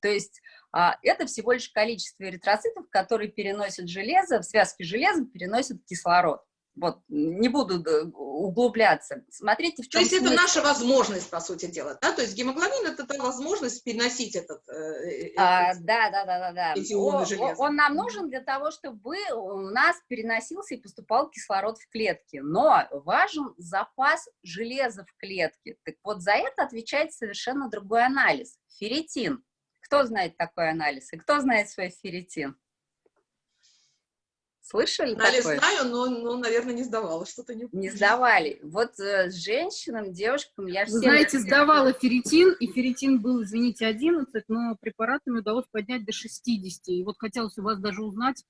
То есть а, это всего лишь количество эритроцитов, которые переносят железо, в связке железа переносят кислород. Вот, не буду углубляться. Смотрите, в чем То есть смысл. это наша возможность, по сути дела, да? То есть гемоглобин – это та возможность переносить этот... Э, а, да, да, да, да, да. Эти он, он нам нужен для того, чтобы у нас переносился и поступал кислород в клетки. Но важен запас железа в клетке. Так вот, за это отвечает совершенно другой анализ – ферритин. Кто знает такой анализ? И кто знает свой ферритин? Слышали Анализ такое? знаю, но, но, наверное, не сдавала, что-то не Не сдавали. Вот э, женщинам, девушкам я Вы всем... знаете, сдавала ферритин, и ферритин был, извините, 11, но препаратами удалось поднять до 60. И вот хотелось у вас даже узнать,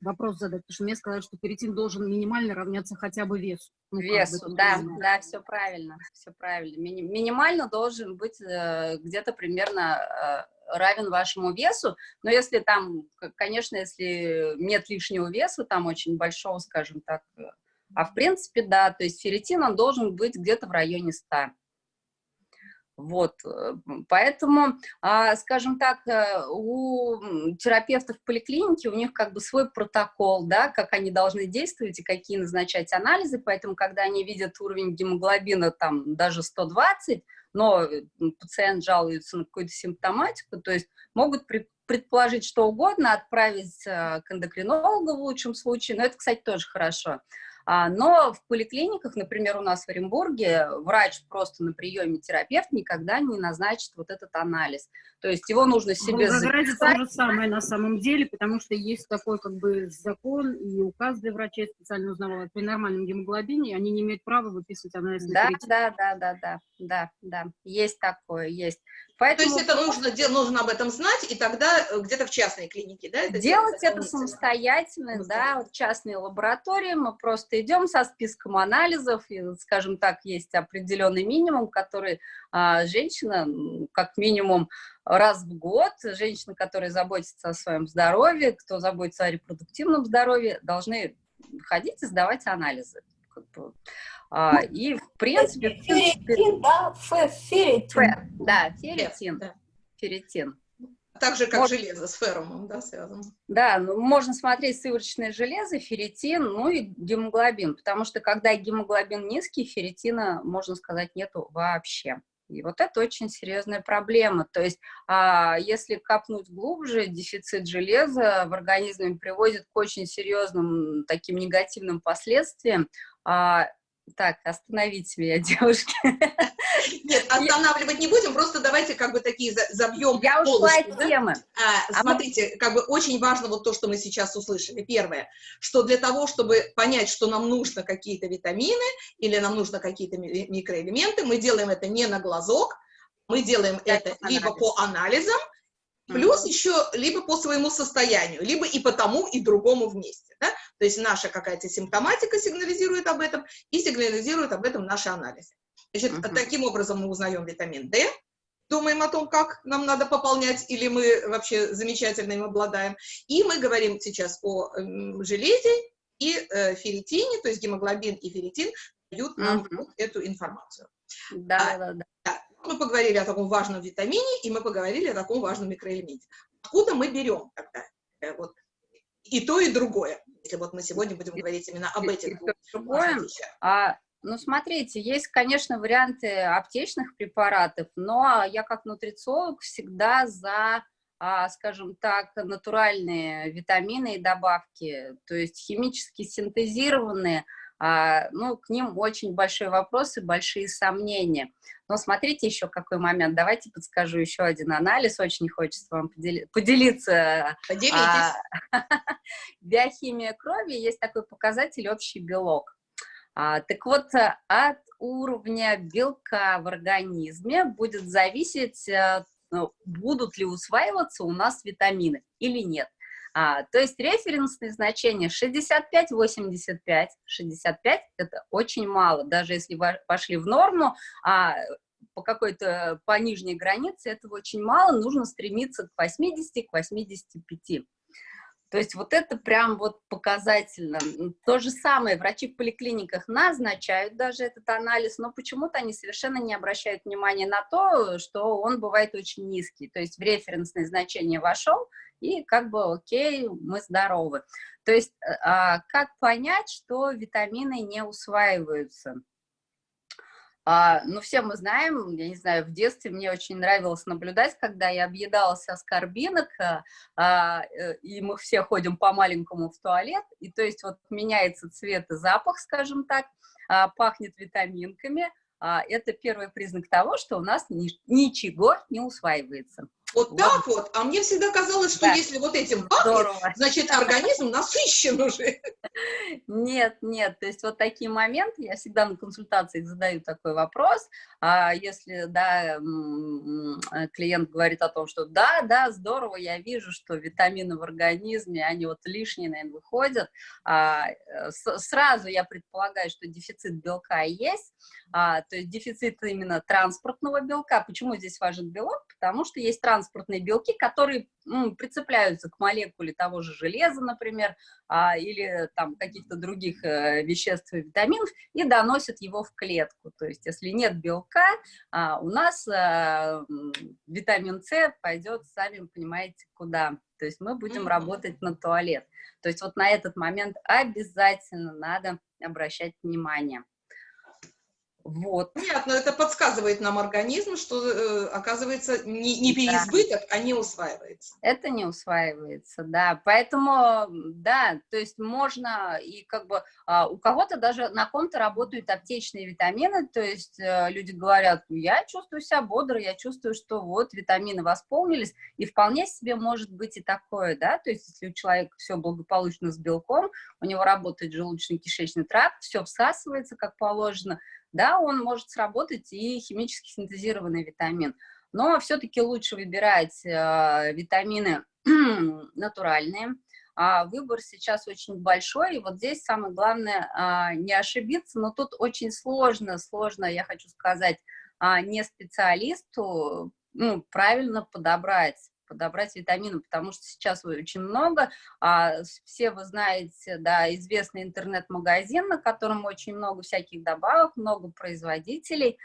вопрос задать, потому что мне сказали, что ферритин должен минимально равняться хотя бы весу. Ну, как бы, Весу, это да, правильно. да, все правильно, все правильно. Мини- минимально должен быть э, где-то примерно э, равен вашему весу, но если там, конечно, если нет лишнего веса, там очень большого, скажем так, э, а в принципе, да, то есть ферритин, он должен быть где-то в районе 100. Вот, э, поэтому, а, скажем так, э, у терапевтов в поликлинике, у них как бы свой протокол, да, как они должны действовать и какие назначать анализы, поэтому, когда они видят уровень гемоглобина там даже 120, но э, пациент жалуется на какую-то симптоматику, то есть могут предположить что угодно, отправить к эндокринологу в лучшем случае, но это, кстати, тоже хорошо. А, Но в поликлиниках, например, у нас в Оренбурге, врач просто на приеме терапевт никогда не назначит вот этот анализ. То есть его нужно В себе записать. то же самое на самом деле, потому что есть такой как бы закон и указ для врачей, я специально узнавала, при нормальном гемоглобине они не имеют права выписывать анализ на Да, да, да, да, да, да, да, есть такое, есть. То Поэтому есть это нужно, нужно об этом знать, и тогда э, где-то в частной клинике, да? Это Делать это самостоятельно, да, вот частные лаборатории, мы просто идем со списком анализов, и, скажем так, есть определенный минимум, который а, женщина, как минимум раз в год, женщина, которая заботится о своем здоровье, кто заботится о репродуктивном здоровье, должны ходить и сдавать анализы. А, и, в принципе, Ферритин, да, фе- ферритин. фе- да, ферритин, ферритин. Так же, как железо с феррумом, да, связано. Да, ну, можно смотреть сывороточное железо, ферритин, ну и гемоглобин, потому что когда гемоглобин низкий, ферритина, можно сказать, нету вообще. И вот это очень серьезная проблема. То есть, а, если копнуть глубже, дефицит железа в организме приводит к очень серьезным таким негативным последствиям. А, так, остановите меня, [laughs] девушки. Нет, останавливать не будем, просто давайте как бы такие за- забьем Я ушла от темы. А, А смотрите, как бы очень важно вот то, что мы сейчас услышали. Первое, что для того, чтобы понять, что нам нужно какие-то витамины или нам нужно какие-то ми- микроэлементы, мы делаем это не на глазок, мы делаем это либо по анализам, плюс еще либо по своему состоянию, либо и по тому, и другому вместе. Да? То есть наша какая-то симптоматика сигнализирует об этом, и сигнализирует об этом наши анализы. Значит, Мгм. таким образом мы узнаем витамин D, думаем о том, как нам надо пополнять, или мы вообще замечательно им обладаем. И мы говорим сейчас о железе и э, ферритине, то есть гемоглобин и ферритин дают нам Мгм. вот эту информацию. Да, да, да. Мы поговорили о таком важном витамине, и мы поговорили о таком важном микроэлементе. Откуда мы берем тогда э, вот, и то, и другое? Если вот мы сегодня будем говорить именно об этих двух другое. вещах. А, ну, смотрите, есть, конечно, варианты аптечных препаратов, но я как нутрициолог всегда за, а, скажем так, натуральные витамины и добавки, то есть химически синтезированные, а, ну, к ним очень большой вопрос и большие сомнения. Но смотрите еще какой момент. Давайте подскажу еще один анализ. Очень хочется вам подели- поделиться Поделитесь. а, [laughs] биохимия крови есть такой показатель общий белок. А, так вот, э, от уровня белка в организме будет зависеть, э, ну, будут ли усваиваться у нас витамины или нет. А, то есть референсные значения 65-85. 65 – это очень мало. Даже если вы пошли в норму, а по какой-то, по нижней границе этого очень мало, нужно стремиться к 80, к 85. То есть вот это прям вот показательно. То же самое, врачи в поликлиниках назначают даже этот анализ, но почему-то они совершенно не обращают внимания на то, что он бывает очень низкий. То есть в референсное значение вошел, и как бы окей, мы здоровы. То есть а, как понять, что витамины не усваиваются? А, ну, все мы знаем, я не знаю, в детстве мне очень нравилось наблюдать, когда я объедалась аскорбинок, а, а, э, и мы все ходим по-маленькому в туалет, и то есть вот меняется цвет и запах, скажем так, а, пахнет витаминками, а, это первый признак того, что у нас ни, ничего не усваивается. Вот, вот так вот. А мне всегда казалось, что да. если вот этим пахнет, [laughs] значит, организм насыщен уже. Нет, нет. То есть вот такие моменты, я всегда на консультациях задаю такой вопрос. А если, да, клиент говорит о том, что да, да, здорово, я вижу, что витамины в организме, они вот лишние, наверное, выходят, а, э, сразу я предполагаю, что дефицит белка есть, а, то есть дефицит именно транспортного белка. Почему здесь важен белок? Потому что есть транспортные белки, которые ну, прицепляются к молекуле того же железа, например, а, или там каких-то других э, веществ и витаминов, и доносят его в клетку. То есть если нет белка, а, у нас а, витамин С пойдет, сами понимаете, куда. То есть мы будем mm -hmm. работать на туалет. То есть вот на этот момент обязательно надо обращать внимание. Вот. Понятно, это подсказывает нам организм, что, э, оказывается, не, не переизбыток, да. а не усваивается. Это не усваивается, да. Поэтому, да, то есть можно, и как бы а, у кого-то даже на ком-то работают аптечные витамины, то есть э, люди говорят, я чувствую себя бодро, я чувствую, что вот витамины восполнились, и вполне себе может быть и такое, да, то есть если у человека все благополучно с белком, у него работает желудочно-кишечный тракт, все всасывается как положено, да, он может сработать и химически синтезированный витамин. Но все-таки лучше выбирать э, витамины [clears throat] натуральные. А выбор сейчас очень большой, и вот здесь самое главное а, не ошибиться, но тут очень сложно, сложно, я хочу сказать, а, не специалисту ну, правильно подобрать подобрать витамины, потому что сейчас очень много, а, все вы знаете, да, известный интернет-магазин, на котором очень много всяких добавок, много производителей,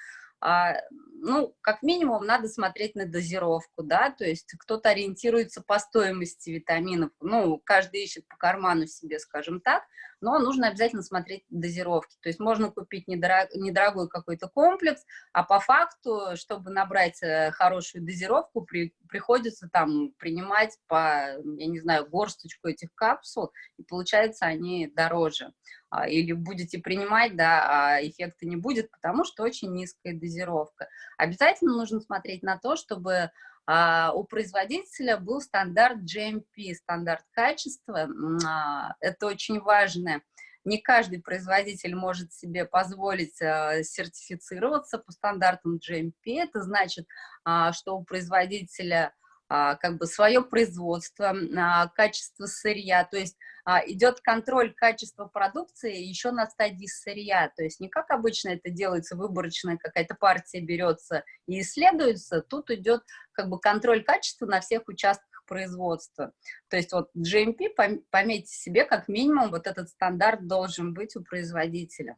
а, ну, как минимум, надо смотреть на дозировку, да, то есть кто-то ориентируется по стоимости витаминов, ну, каждый ищет по карману себе, скажем так, но нужно обязательно смотреть дозировки, то есть можно купить недорог, недорогой какой-то комплекс, а по факту, чтобы набрать э, хорошую дозировку, при, приходится там принимать по, я не знаю, горсточку этих капсул, и получается они дороже. А, или будете принимать, да, а эффекта не будет, потому что очень низкая дозировка. Обязательно нужно смотреть на то, чтобы у производителя был стандарт GMP, стандарт качества. А, это очень важно. Не каждый производитель может себе позволить а, сертифицироваться по стандартам GMP. Это значит, а, что у производителя а, как бы свое производство, а, качество сырья, то есть а, идет контроль качества продукции еще на стадии сырья, то есть не как обычно это делается, выборочная какая-то партия берется и исследуется, тут идет как бы контроль качества на всех участках производства. То есть вот GMP, пометьте себе, как минимум вот этот стандарт должен быть у производителя.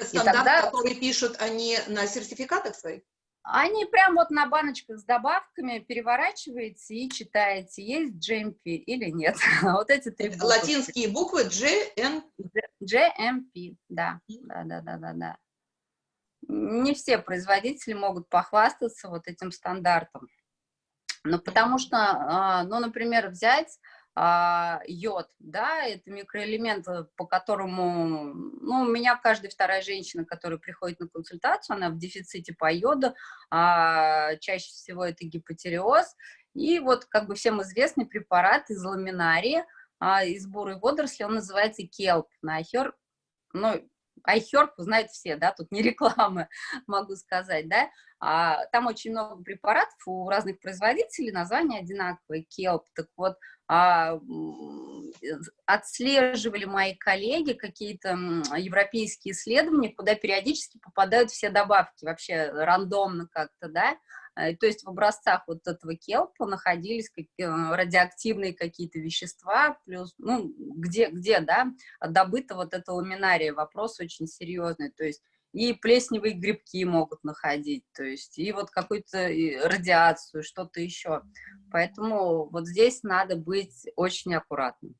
Стандарт, тогда... который пишут они на сертификатах своих? Они прям вот на баночках с добавками переворачиваете и читаете, есть GMP или нет. [laughs] вот эти три буквы. Латинские буквы GM... GMP, да, да, да, да, да, да. Не все производители могут похвастаться вот этим стандартом. Ну, потому что, а, ну, например, взять а, йод, да, это микроэлемент, э, по которому, ну, у меня каждая вторая женщина, которая приходит на консультацию, она в дефиците по йоду, а, чаще всего это гипотереоз, и вот, как бы всем известный препарат из ламинарии, из бурой водоросли, он называется келп, на ахер, ну, iHerb знают все, да, тут не [laughs] рекламы, могу сказать, да, а, там очень много препаратов у разных производителей, названия одинаковые, Kelp, так вот, а, отслеживали мои коллеги какие-то европейские исследования, куда периодически попадают все добавки, вообще рандомно как-то, да, Э, То есть в образцах вот этого келпа находились э, радиоактивные какие-то вещества, плюс, ну, где, где, да, добыто вот это ламинария, вопрос очень серьезный, то есть и плесневые грибки могут находить, то есть и вот какую-то радиацию, что-то еще. Поэтому вот здесь надо быть очень аккуратным.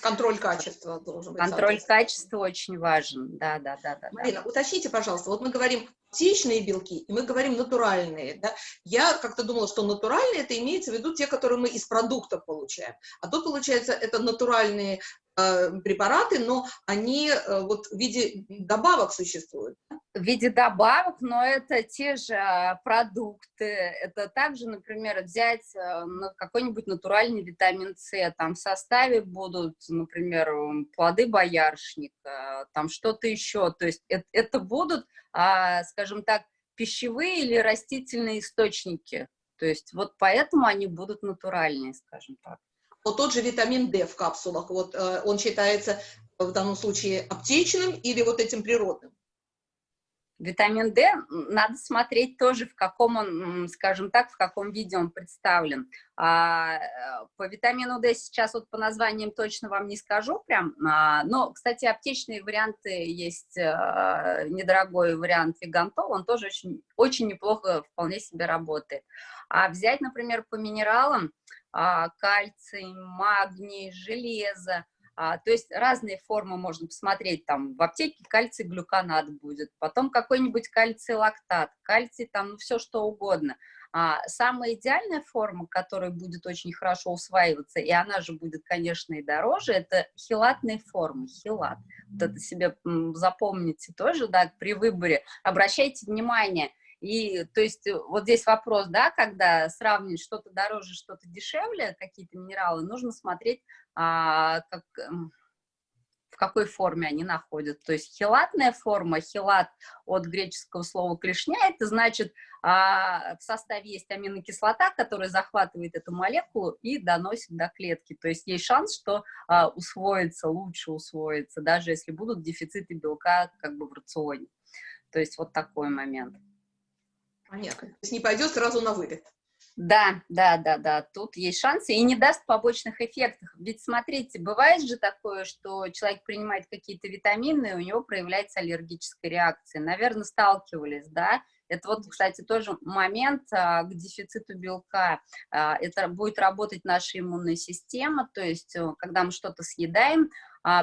Контроль качества должен быть. Контроль качества очень важен, да, да, да, да. да. Марина, уточните, пожалуйста, вот мы говорим аптечные белки, и мы говорим натуральные, да? Я как-то думала, что натуральные, это имеется в виду те, которые мы из продуктов получаем. А тут, получается, это натуральные препараты, но они э, вот в виде добавок существуют. в виде добавок, но это те же а, продукты. Это также, например, взять какой-нибудь натуральный витамин С. Там в составе будут, например, плоды боярышника, там что-то еще. То есть это, это будут, а, скажем так, пищевые или растительные источники. То есть вот поэтому они будут натуральные, скажем так. Вот тот же витамин D в капсулах, вот э, он считается в данном случае аптечным или вот этим природным? Витамин D, надо смотреть тоже, в каком он, скажем так, в каком виде он представлен. А, э, по витамину D сейчас вот по названиям точно вам не скажу прям, а, но, кстати, аптечные варианты есть, а, недорогой вариант Вигантол, он тоже очень, очень неплохо вполне себе работает. А взять, например, по минералам, кальций, магний, железо, а, то есть разные формы можно посмотреть, там в аптеке кальций глюконат будет, потом какой-нибудь кальций лактат, кальций там, ну все что угодно. А, самая идеальная форма, которая будет очень хорошо усваиваться, и она же будет, конечно, и дороже, это хилатные формы, хилат. Вот это себе запомните тоже, да, при выборе. Обращайте внимание, и, то есть, э, вот здесь вопрос, да, когда сравнивать что-то дороже, что-то дешевле, какие-то минералы, нужно смотреть, а, как, эм, в какой форме они находят. То есть хилатная форма, хилат от греческого слова клешня, это значит, а, в составе есть аминокислота, которая захватывает эту молекулу и доносит до клетки. То есть есть шанс, что а, усвоится, лучше усвоится, даже если будут дефициты белка как бы в рационе. То есть вот такой момент. Понятно. То есть не пойдет сразу на вылет. Да, да, да, да, тут есть шансы и не даст побочных эффектов. Ведь смотрите, бывает же такое, что человек принимает какие-то витамины, и у него проявляется аллергическая реакция. Наверное, сталкивались, да? Это вот, кстати, тоже момент а, к дефициту белка. А, это будет работать наша иммунная система, то есть, э, когда мы что-то съедаем,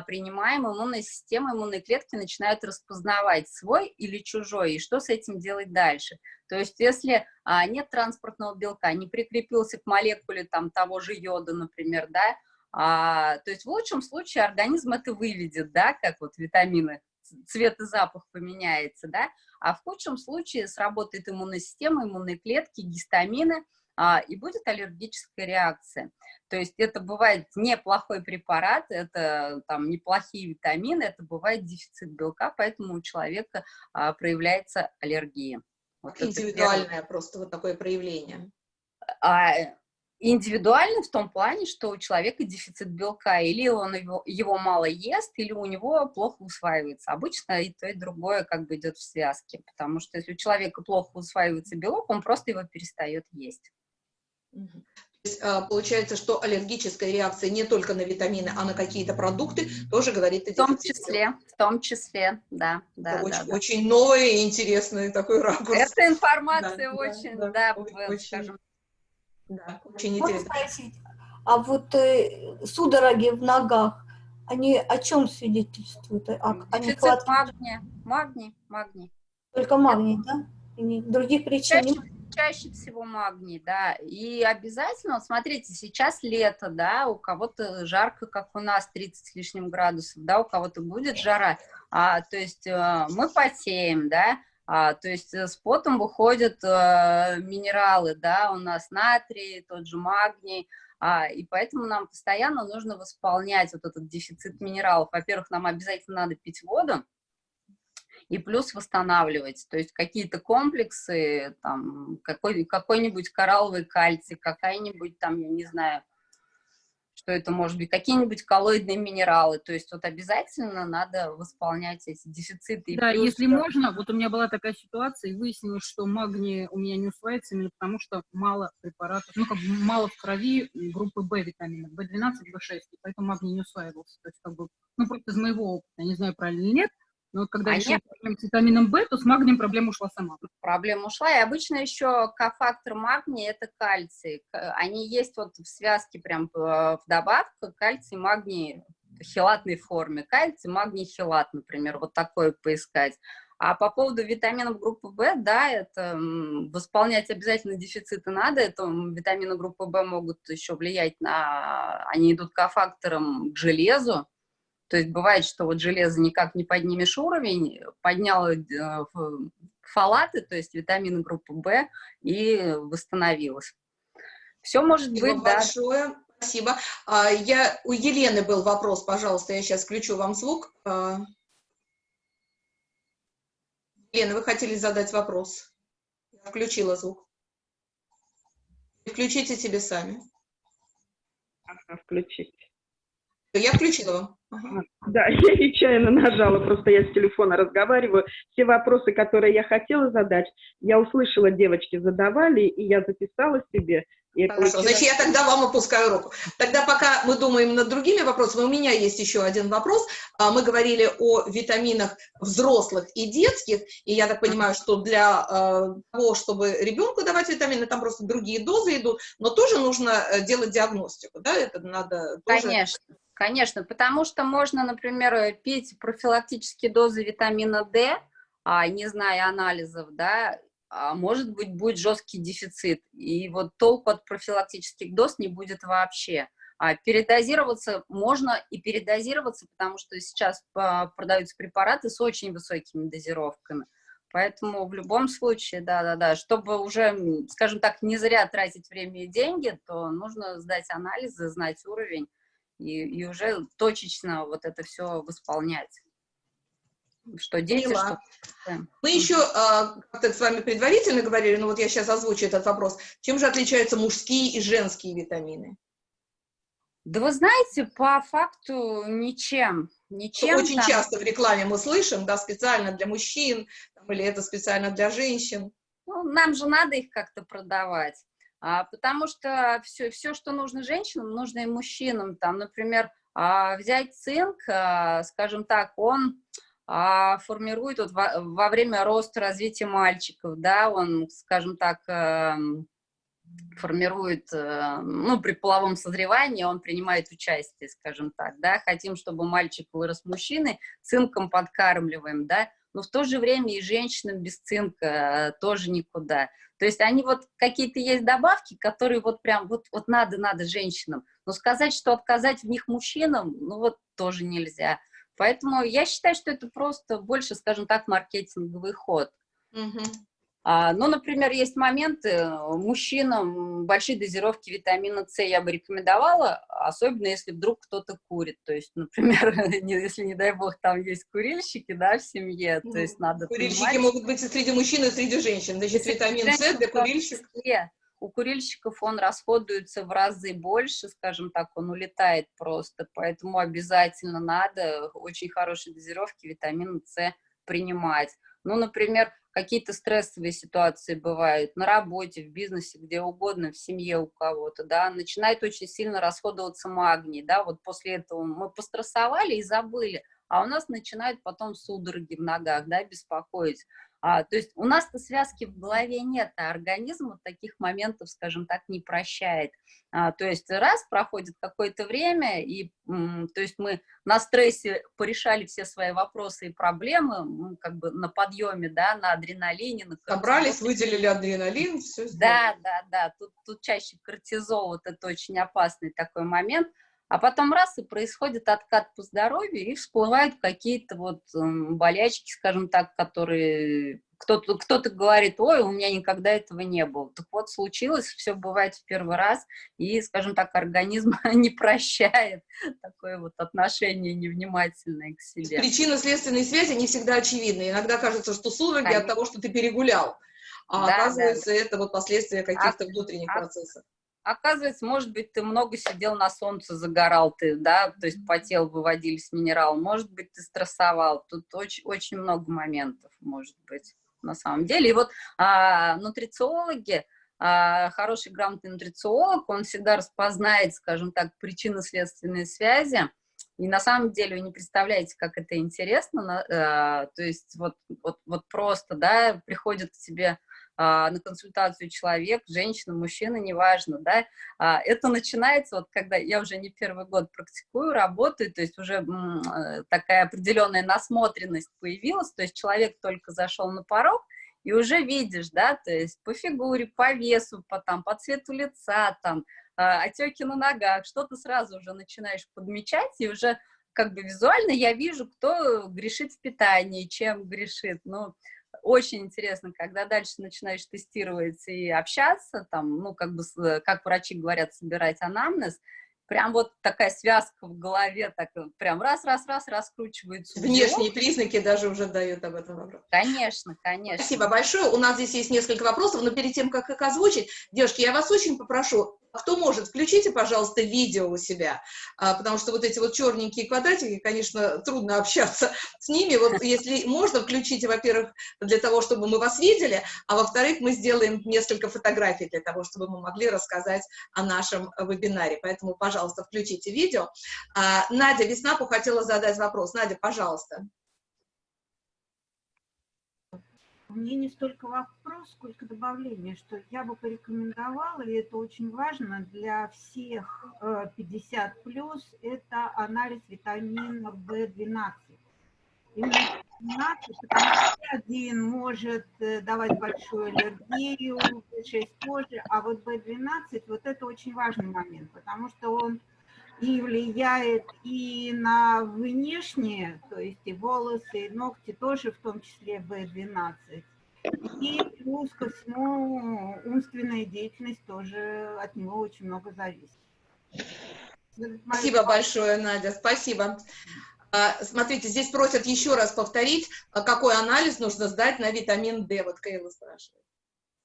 принимаем, иммунная система, иммунные клетки начинают распознавать свой или чужой, и что с этим делать дальше. То есть если а, нет транспортного белка, не прикрепился к молекуле там, того же йода, например, да, а, то есть в лучшем случае организм это выведет, да, как вот витамины, цвет и запах поменяется, да, а в худшем случае сработает иммунная система, иммунные клетки, гистамины, а, и будет аллергическая реакция. То есть это бывает неплохой препарат, это там неплохие витамины, это бывает дефицит белка, поэтому у человека а, проявляется аллергия. Вот Индивидуальное просто вот такое проявление. а, индивидуально в том плане, что у человека дефицит белка, или он его, его мало ест, или у него плохо усваивается. Обычно и то, и другое как бы идет в связке, потому что если у человека плохо усваивается белок, он просто его перестает есть. То есть, а, получается, что аллергическая реакция не только на витамины, а на какие-то продукты тоже говорит о В том дефиците. числе, в том числе, да, да, Это да, очень, да. очень новый и интересный такой ракурс. Эта информация Да, да, очень, да, да, очень- в- очень- скажем, Да, очень Можно интересно. спросить, а вот э, судороги в ногах, они о чем свидетельствуют? О, о дефицит нехватке магния, магний, магний. только магния, да? И не- других причин Чаще? Чаще всего магний, да. И обязательно, вот смотрите, сейчас лето, да, у кого-то жарко, как у нас, 30 с лишним градусов, да, у кого-то будет жара. А, то есть э, мы потеем, да, а, то есть э, с потом выходят э, минералы, да, у нас натрий, тот же магний, а, и поэтому нам постоянно нужно восполнять вот этот дефицит минералов. Во-первых, нам обязательно надо пить воду, и плюс восстанавливать, то есть какие-то комплексы, там, какой, какой-нибудь коралловый кальций, какая-нибудь там, я не знаю, что это может быть какие-нибудь коллоидные минералы, то есть вот обязательно надо восполнять эти дефициты. Да, плюс, если да, можно, вот у меня была такая ситуация, и выяснилось, что магний у меня не усваивается именно потому, что мало препаратов, ну, как бы мало в крови группы В витаминов, В12, В6, и поэтому магний не усваивался. То есть, как бы, ну, просто из моего опыта, не знаю, правильно или нет, но вот когда А решила нет. проблему с витамином В, то с магнием проблема ушла сама. проблема ушла. И обычно еще кофактор магния – это кальций. Они есть вот в связке прям э, в добавках, кальций, магний в хелатной форме. Кальций, магний, хелат, например, вот такое поискать. А по поводу витаминов группы В, да, это восполнять обязательно дефициты надо. Это витамины группы В могут еще влиять на... Они идут кофактором к железу. То есть бывает, что вот железо никак не поднимешь уровень, поднял э, ф- фолаты, то есть витамины группы В, и восстановилось. Все может Спасибо быть, да. большое. Спасибо. А, я, у Елены был вопрос, пожалуйста, я сейчас включу вам звук. А, Елена, вы хотели задать вопрос? Я включила звук. Включите себе сами. Ага, включить. Я включила вам. Ага. Да, [laughs] я нечаянно нажала, просто я с телефона разговариваю. Все вопросы, которые я хотела задать, я услышала, девочки задавали, и я записала себе. И Хорошо, получила- значит, я тогда вам опускаю руку. Тогда пока мы думаем над другими вопросами, у меня есть еще один вопрос. А, Мы говорили о витаминах взрослых и детских, и я так понимаю, что для э, того, чтобы ребенку давать витамины, там просто другие дозы идут, но тоже нужно э, делать диагностику, да, это надо тоже... Конечно, конечно, потому что можно, например, э, пить профилактические дозы витамина D, а, не зная анализов, да, а может быть, будет жесткий дефицит, и вот толку от профилактических доз не будет вообще. А передозироваться можно и передозироваться, потому что сейчас а, продаются препараты с очень высокими дозировками. Поэтому в любом случае, да-да-да, чтобы уже, скажем так, не зря тратить время и деньги, то нужно сдать анализы, знать уровень и, и уже точечно вот это все восполнять. Что дети, Поняла. что... Мы еще а, как-то с вами предварительно говорили, но вот я сейчас озвучу этот вопрос. Чем же отличаются мужские и женские витамины? Да вы знаете, по факту ничем. Ничем Очень там- часто в рекламе мы слышим, да, специально для мужчин, там, или это специально для женщин. Ну, нам же надо их как-то продавать. А, потому что все, все, что нужно женщинам, нужно и мужчинам. Там, например, а, взять цинк, а, скажем так, он формирует вот во, во время роста, развития мальчиков, да, он, скажем так, эм, формирует, э, ну, при половом созревании он принимает участие, скажем так, да, хотим, чтобы мальчик вырос мужчиной, цинком подкармливаем, да, но в то же время и женщинам без цинка э, тоже никуда. То есть они вот какие-то есть добавки, которые вот прям вот, вот надо, надо женщинам, но сказать, что отказать в них мужчинам, ну вот тоже нельзя. Поэтому я считаю, что это просто больше, скажем так, маркетинговый ход. А, ну, например, есть моменты, э, мужчинам большие дозировки витамина С я бы рекомендовала, особенно если вдруг кто-то курит. То есть, [laughs] например, если, не дай бог, там есть курильщики, да, в семье, то есть надо Курильщики понимать, могут быть и среди мужчин, и среди женщин. Значит, витамин С для курильщиков. У курильщиков он расходуется в разы больше, скажем так, он улетает просто, поэтому обязательно надо очень хорошие дозировки витамина С принимать. Ну, например, какие-то стрессовые ситуации бывают на работе, в бизнесе, где угодно, в семье у кого-то, да, начинает очень сильно расходоваться магний, да, вот после этого мы пострессовали и забыли, а у нас начинают потом судороги в ногах, да, беспокоить. А, то есть у нас-то связки в голове нет, а организм вот таких моментов, скажем так, не прощает. А, то есть раз проходит какое-то время, и то есть мы на стрессе порешали все свои вопросы и проблемы, как бы на подъеме, да, на адреналине, на Собрались, выделили адреналин, все Да, да, да, тут, тут чаще кортизол, вот это очень опасный такой момент. А потом раз, и происходит откат по здоровью, и всплывают какие-то вот м, болячки, скажем так, которые кто-то кто говорит, ой, у меня никогда этого не было. Так вот, случилось, все бывает в первый раз, и, скажем так, организм [laughs] не прощает такое вот отношение невнимательное к себе. Причинно-следственные связи не всегда очевидны. Иногда кажется, что судороги от того, что ты перегулял. А Да, да, оказывается, это вот последствия каких-то внутренних А- процессов. Оказывается, может быть, ты много сидел на солнце, загорал ты, да, то есть потел, выводились минералы. Может быть, ты стрессовал. Тут очень, очень много моментов, может быть, на самом деле. И вот а, нутрициологи, а, хороший грамотный нутрициолог, он всегда распознает, скажем так, причинно-следственные связи, и на самом деле вы не представляете, как это интересно, на, а, то есть вот, вот, вот просто, да, приходит к тебе на консультацию человек, женщина, мужчина, неважно, да, а, это начинается, вот когда я уже не первый год практикую, работаю, то есть уже э, такая определенная насмотренность появилась, то есть человек только зашел на порог, и уже видишь, да, то есть по фигуре, по весу, по, там, по цвету лица, там, а, отеки на ногах, что ты сразу уже начинаешь подмечать, и уже как бы визуально я вижу, кто грешит в питании, чем грешит, ну, очень интересно, когда дальше начинаешь тестировать и общаться, там, ну, как бы, как врачи говорят, собирать анамнез, прям вот такая связка в голове, так прям раз-раз-раз раскручивается. Внешние признаки даже уже дают об этом вопрос. Конечно, конечно. Спасибо большое. У нас здесь есть несколько вопросов, но перед тем, как их озвучить, девушки, я вас очень попрошу, кто может, включите, пожалуйста, видео у себя, а, потому что вот эти вот черненькие квадратики, конечно, трудно общаться [laughs] с ними. Вот если можно, включите, во-первых, для того, чтобы мы вас видели, а во-вторых, мы сделаем несколько фотографий для того, чтобы мы могли рассказать о нашем вебинаре. Поэтому, пожалуйста, включите видео. А, Надя Веснапу хотела задать вопрос. Надя, пожалуйста. Мне не столько вопрос, сколько добавление, что я бы порекомендовала, и это очень важно для всех 50+, это анализ витамина В12. Именно 12, потому что один может э, давать большую аллергию, В6 тоже, а вот В12, вот это очень важный момент, потому что он и влияет и на внешнее, то есть и волосы, и ногти тоже, в том числе В12. И плюс ко всему умственная деятельность тоже от него очень много зависит. Спасибо большое, Надя, спасибо. А, смотрите, здесь просят еще раз повторить, а какой анализ нужно сдать на витамин D. Вот Кейла спрашивает.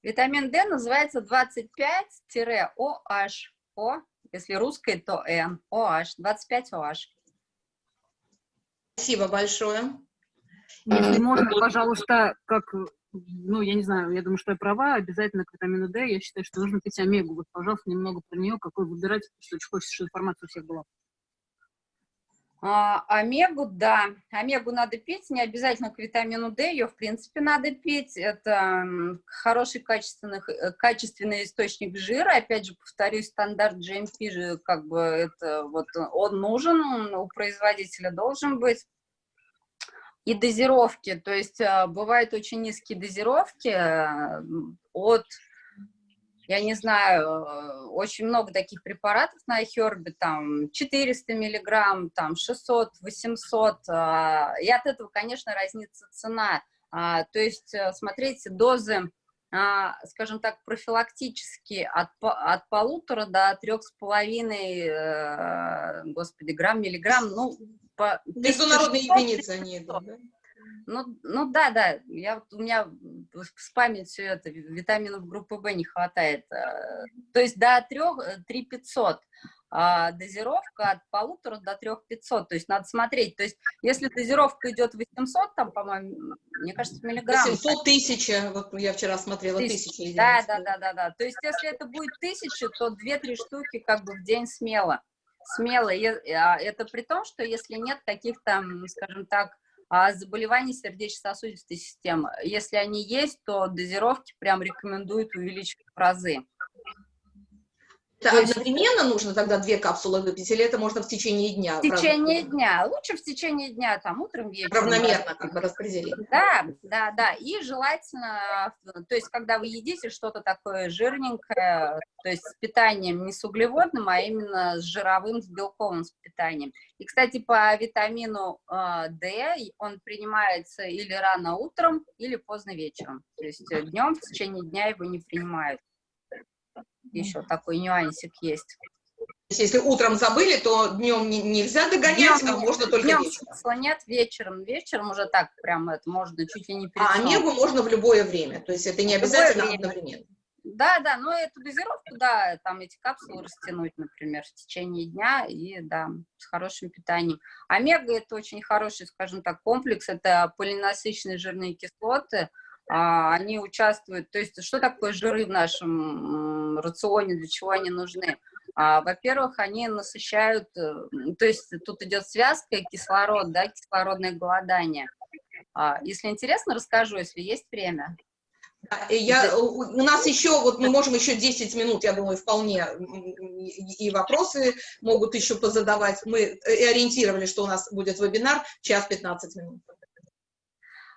Витамин D называется 25-OH. О если русской, то N, OH, 25 OH. Спасибо большое. Если можно, пожалуйста, как, ну, я не знаю, я думаю, что я права, обязательно к витамину D, я считаю, что нужно пить омегу. Вот, пожалуйста, немного про нее, какой выбирать, что очень хочется, чтобы информация у всех была. А, омегу, да, омегу надо пить, не обязательно к витамину D, ее в принципе надо пить, это хороший качественный, э, качественный источник жира, опять же, повторюсь, стандарт GMP же, как бы, это вот он нужен, у производителя должен быть. И дозировки, то есть а, бывают очень низкие дозировки э, от я не знаю, э, очень много таких препаратов на iHerb, там 400 миллиграмм, там 600, 800, а, и от этого, конечно, разнится цена. А, то есть, э, смотрите, дозы, а, скажем так, профилактически от, от полутора до трех с половиной, э, господи, грамм, миллиграмм, ну, по... Международные единицы они идут, да? Ну, ну да, да, я, у меня с памятью это, витаминов группы В не хватает. Э, то есть до 3, 3 500 а дозировка от полутора до 3 500, то есть надо смотреть, то есть если дозировка идет 800, там, по-моему, мне кажется, миллиграмм. 700 тысяч, вот я вчера смотрела, тысячи. Да, да, да, да, да, то есть если это будет тысяча, то 2-3 штуки как бы в день смело, смело, а это при том, что если нет каких-то, скажем так, а заболеваний сердечно-сосудистой системы. Если они есть, то дозировки прям рекомендуют увеличить в разы. Это есть... одновременно нужно тогда две капсулы выпить, или это можно в течение дня? В течение дня. Лучше в течение дня, там, утром, вечером. Равномерно как бы распределить. Да, да, да. И желательно, то есть, когда вы едите что-то такое жирненькое, то есть с питанием не с углеводным, а именно с жировым, с белковым с питанием. И, кстати, по витамину э, D он принимается или рано утром, или поздно вечером. То есть э, днем, в течение дня его не принимают еще такой нюансик есть. Если утром забыли, то днем не, нельзя догонять, днем, а можно только днем вечером. нет, вечером. Вечером уже так прям это можно чуть ли не перед А омегу можно в любое время, то есть это не обязательно одновременно. Да, да, но эту дозировку, да, там эти капсулы растянуть, например, в течение дня, и да, с хорошим питанием. Омега – это очень хороший, скажем так, комплекс, это полинасыщенные жирные кислоты, а, они участвуют, то есть что такое жиры в нашем рационе, для чего они нужны? А, Во-первых, они насыщают, э, то есть тут идет связка кислород, да, кислородное голодание. А, если интересно, расскажу, если есть время. Я, у нас еще, вот мы можем еще 10 минут, я думаю, вполне, и вопросы могут еще позадавать. Мы ориентировали, что у нас будет вебинар, час 15 минут.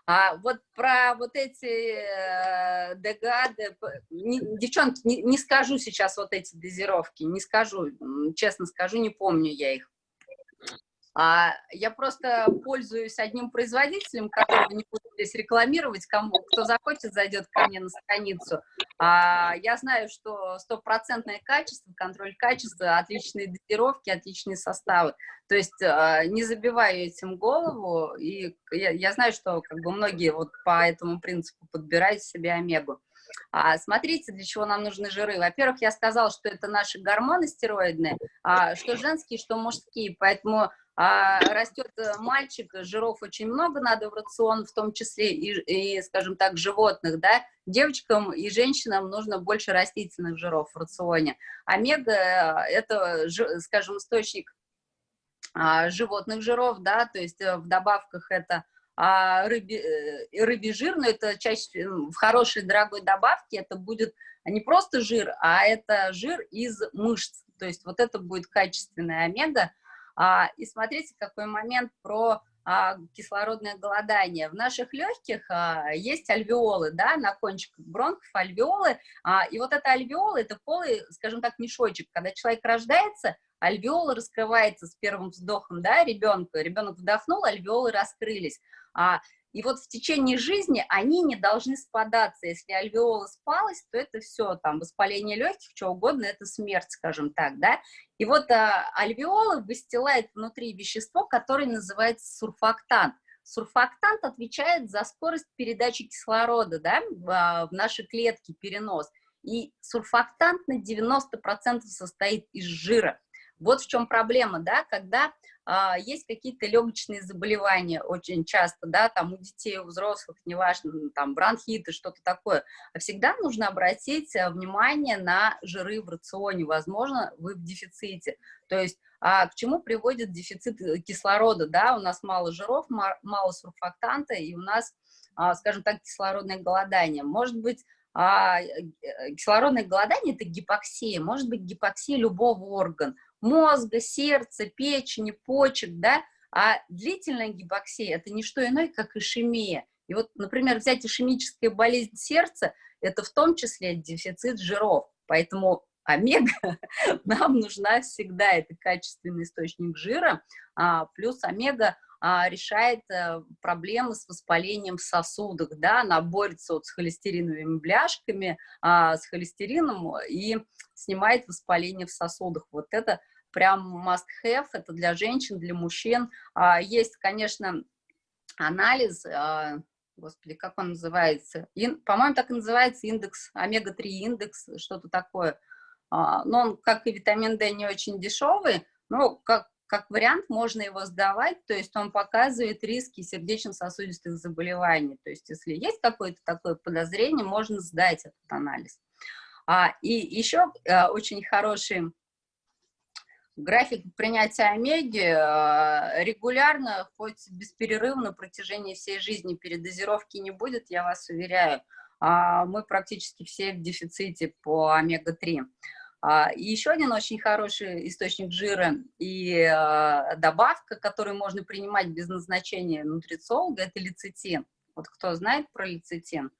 А вот про вот эти э, не, девчонки, не, не скажу сейчас вот эти дозировки, не скажу, честно скажу, не помню я их. А, я просто пользуюсь одним производителем, которого не буду здесь рекламировать, кому, кто захочет, зайдет ко мне на страницу. А, я знаю, что стопроцентное качество, контроль качества, отличные дозировки, отличные составы. То есть а, не забиваю этим голову, и я, я знаю, что как бы многие вот по этому принципу подбирают себе омегу. А, смотрите, для чего нам нужны жиры. Во-первых, я сказала, что это наши гормоны стероидные, а, что женские, что мужские, поэтому а, растет э, мальчик, жиров очень много надо в рацион, в том числе и, и, скажем так, животных, да, девочкам и женщинам нужно больше растительных жиров в рационе. Омега – это, скажем, источник а, животных жиров, да, то есть э, в добавках это а рыбий, э, рыбий жир, но это чаще в хорошей дорогой добавке это будет не просто жир, а это жир из мышц, то есть вот это будет качественная омега, и смотрите, какой момент про а, кислородное голодание. В наших легких а, есть альвеолы, да, на кончиках бронхов альвеолы, а, и вот это альвеолы, это полый, скажем так, мешочек. Когда человек рождается, альвеолы раскрывается с первым вздохом, да, ребенка. Ребенок вдохнул, альвеолы раскрылись. И вот в течение жизни они не должны спадаться. Если альвеола спалась, то это все, там, воспаление легких, что угодно, это смерть, скажем так, да. И вот а, альвеола выстилает внутри вещество, которое называется сурфактант. Сурфактант отвечает за скорость передачи кислорода, да, в, а, наши клетки, перенос. И сурфактант на 90% состоит из жира. Вот в чем проблема, да, когда есть какие-то легочные заболевания очень часто, да, там у детей, у взрослых, неважно, там бронхиты, что-то такое, всегда нужно обратить э, внимание на жиры в рационе, возможно, вы в дефиците, то есть а к чему приводит дефицит э, кислорода, да, у нас мало жиров, мало сурфактанта, и у нас, а, скажем так, кислородное голодание, может быть, а, э, кислородное голодание – это гипоксия, может быть гипоксия любого органа, мозга, сердца, печени, почек, да, а длительная гипоксия – это не что иное, как ишемия. И вот, например, взять ишемическая болезнь сердца – это в том числе дефицит жиров. Поэтому омега [laughs] нам нужна всегда, это качественный источник жира, а, плюс омега а, решает а, проблемы с воспалением в сосудах, да, она борется вот с холестериновыми бляшками, а, с холестерином и снимает воспаление в сосудах. Вот это прям must-have, это для женщин, для мужчин. А, есть, конечно, анализ, а, господи, как он называется? По-моему, так и называется индекс, омега-3 индекс, что-то такое. А, но он, как и витамин D, не очень дешевый, но как, как вариант можно его сдавать, то есть он показывает риски сердечно-сосудистых заболеваний. То есть если есть какое-то такое подозрение, можно сдать этот анализ. А, и еще а, очень хороший График принятия омеги э, регулярно, хоть без перерыва на протяжении всей жизни передозировки не будет, я вас уверяю. А, мы практически все в дефиците по омега-3. А, и еще один очень хороший источник жира и э, добавка, которую можно принимать без назначения нутрициолога, это лецитин. Вот кто знает про лецитин?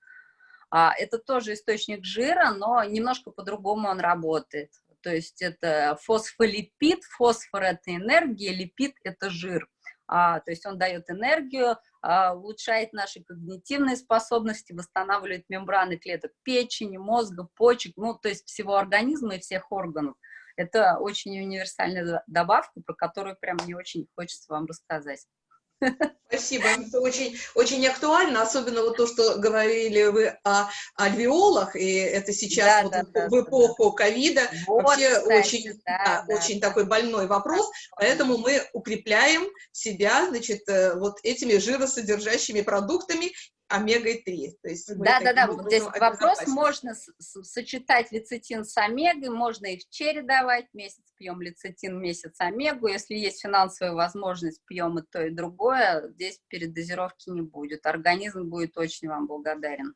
А, это тоже источник жира, но немножко по-другому он работает то есть это фосфолипид, фосфор – это энергия, липид – это жир. А, то есть он дает энергию, а, улучшает наши когнитивные способности, восстанавливает мембраны клеток печени, мозга, почек, ну, то есть всего организма и всех органов. Это очень универсальная добавка, про которую прям мне очень хочется вам рассказать. Спасибо, это очень, очень актуально, особенно вот то, что говорили вы о альвеолах, и это сейчас Да, вот да, в- да, эпоху ковида. Вот, вообще кстати, очень, да, да, очень такой больной вопрос, поэтому мы укрепляем себя, значит, э, вот этими жиросодержащими продуктами омегой-3. То есть мы Да, да, да, таким вот здесь вопрос, можно сочетать лецитин с омегой, можно их чередовать, месяц пьем лецитин, месяц омегу, если есть финансовая возможность, пьем и то, и другое, здесь передозировки не будет, организм будет очень вам благодарен.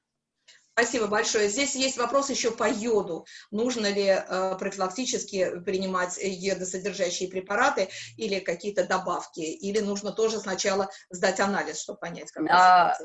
Спасибо большое. Здесь есть вопрос еще по йоду. Нужно ли э, профилактически принимать йодосодержащие препараты или какие-то добавки? Или нужно тоже сначала сдать анализ, чтобы понять, какая А,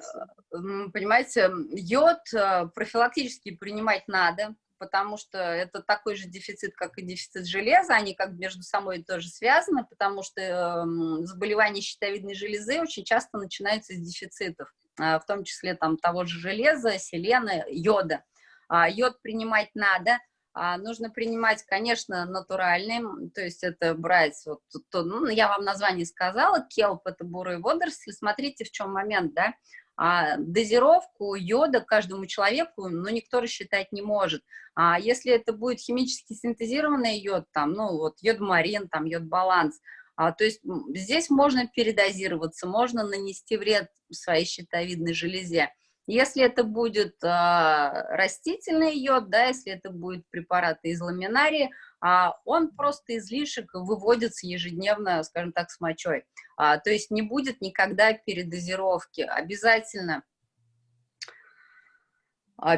Понимаете, йод э, профилактически принимать надо, потому что это такой же дефицит, как и дефицит железа, они как между собой тоже связаны, потому что эм, заболевания щитовидной железы очень часто начинаются с дефицитов, в том числе там того же железа, селена, йода. А, Йод принимать надо, а, нужно принимать, конечно, натуральный, то есть это брать, вот, то, ну, я вам название сказала, келп, это бурые водоросли, смотрите, в чем момент, да, а, дозировку йода каждому человеку, ну, никто рассчитать не может. А если это будет химически синтезированный йод, там, ну, вот йод-марин, там, йод-баланс, а, то есть здесь можно передозироваться, можно нанести вред своей щитовидной железе. Если это будет а, растительный йод, да, если это будет препараты из ламинарии, а, он просто излишек выводится ежедневно, скажем так, с мочой. А, то есть не будет никогда передозировки. Обязательно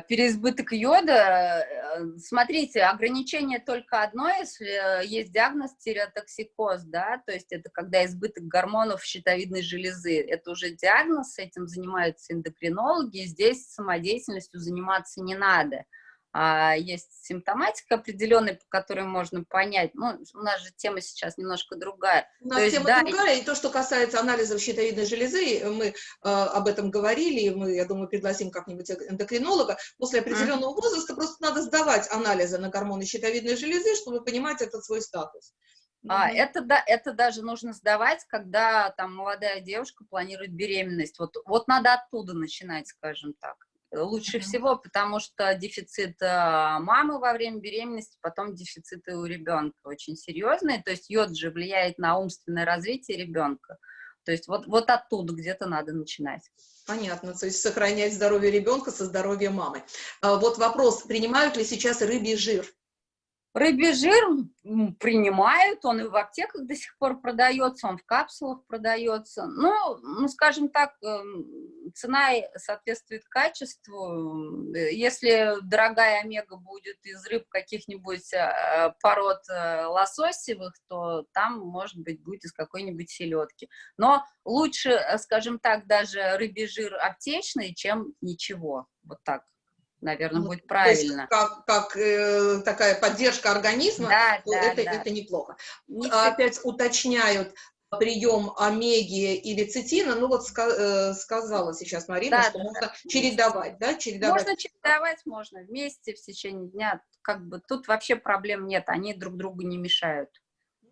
переизбыток йода, э, смотрите, ограничение только одно, если э, есть диагноз тиреотоксикоз, да, то есть это когда избыток гормонов щитовидной железы, это уже диагноз, этим занимаются эндокринологи, здесь самодеятельностью заниматься не надо. А есть симптоматика определенная, по которой можно понять, ну, у нас же тема сейчас немножко другая. У нас То есть, тема да, другая, и то, что касается анализов щитовидной железы, мы э, об этом говорили, и мы, я думаю, пригласим как-нибудь эндокринолога. После определенного возраста просто надо сдавать анализы на гормоны щитовидной железы, чтобы понимать этот свой статус. А, Мгм. это, да, это даже нужно сдавать, когда там молодая девушка планирует беременность. Вот, вот надо оттуда начинать, скажем так. Лучше всего, потому что дефицит а, мамы во время беременности, потом дефициты у ребенка очень серьезные. То есть йод же влияет на умственное развитие ребенка. То есть вот, вот оттуда где-то надо начинать. Понятно, то есть сохранять здоровье ребенка со здоровьем мамы. А, Вот вопрос, принимают ли сейчас рыбий жир? Рыбий жир принимают, он и в аптеках до сих пор продается, он в капсулах продается. Ну, ну, скажем так, эм, цена соответствует качеству. Э, Если дорогая омега будет из рыб каких-нибудь э, пород э, лососевых, то там, может быть, будет из какой-нибудь селедки. Но лучше, скажем так, даже рыбий жир аптечный, чем ничего. Вот так, наверное, Ну, будет То есть правильно. как, как, э, такая поддержка организма, Да, то да, это, да. это неплохо. Не А Опять уточняют прием омеги и лецитина, ну вот э, сказала сейчас Марина, Да, что да, можно да. чередовать, да, чередовать. Можно чередовать, можно вместе в течение дня. Как бы тут вообще проблем нет, они друг другу не мешают.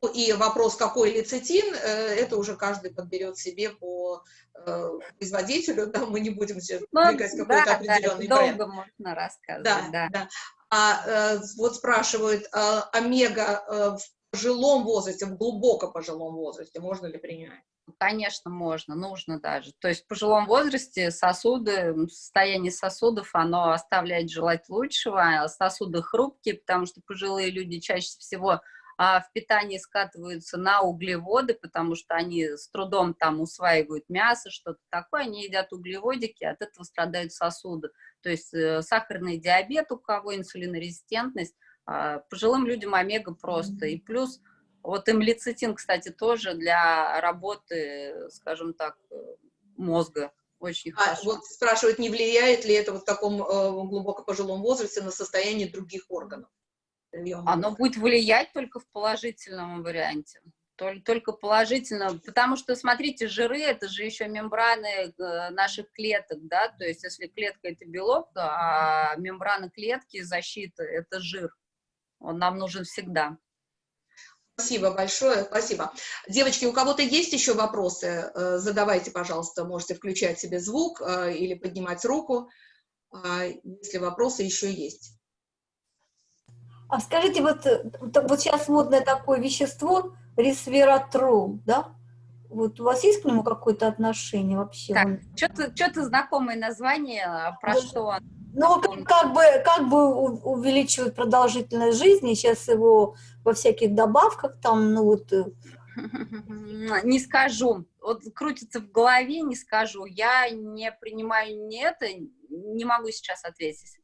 И вопрос, какой лецитин, э, это уже каждый подберет себе по э, производителю, [laughs] да, мы не будем сейчас Ну, двигать какой-то да, да, определенный долго бренд. можно рассказывать, Да, да. да. А э, вот спрашивают, а, омега в пожилом возрасте, в глубоко пожилом возрасте, можно ли принимать? Конечно, можно, нужно даже. То есть в пожилом возрасте сосуды, состояние сосудов, оно оставляет желать лучшего, а сосуды хрупкие, потому что пожилые люди чаще всего а, в питании скатываются на углеводы, потому что они с трудом там усваивают мясо, что-то такое, они едят углеводики, от этого страдают сосуды. То есть э, сахарный диабет у кого, инсулинорезистентность, а, пожилым людям омега просто. И плюс вот имлицитин, кстати, тоже для работы, скажем так, э, мозга очень А хорошо. вот спрашивают, не влияет ли это вот в таком э, глубоко пожилом возрасте на состояние других органов? Оно будет влиять только в положительном варианте. Тол- Только положительно, потому что, смотрите, жиры — это же еще мембраны э, наших клеток, да, то есть если клетка — это белок, а мембрана клетки, защита — это жир. Он нам нужен всегда. Спасибо большое, спасибо. Девочки, у кого-то есть еще вопросы? Э, задавайте, пожалуйста, можете включать себе звук э, или поднимать руку, если вопросы еще есть. А скажите, вот, вот сейчас модное такое вещество, ресвератрол, да? Вот у вас есть к нему какое-то отношение вообще? Так, что-то что знакомое название, а про да. что? Ну, как бы, как бы увеличивает продолжительность жизни, сейчас его во всяких добавках там, ну вот... Э. [laughs] Не скажу, вот крутится в голове, не скажу, я не принимаю ни это, не могу сейчас ответить.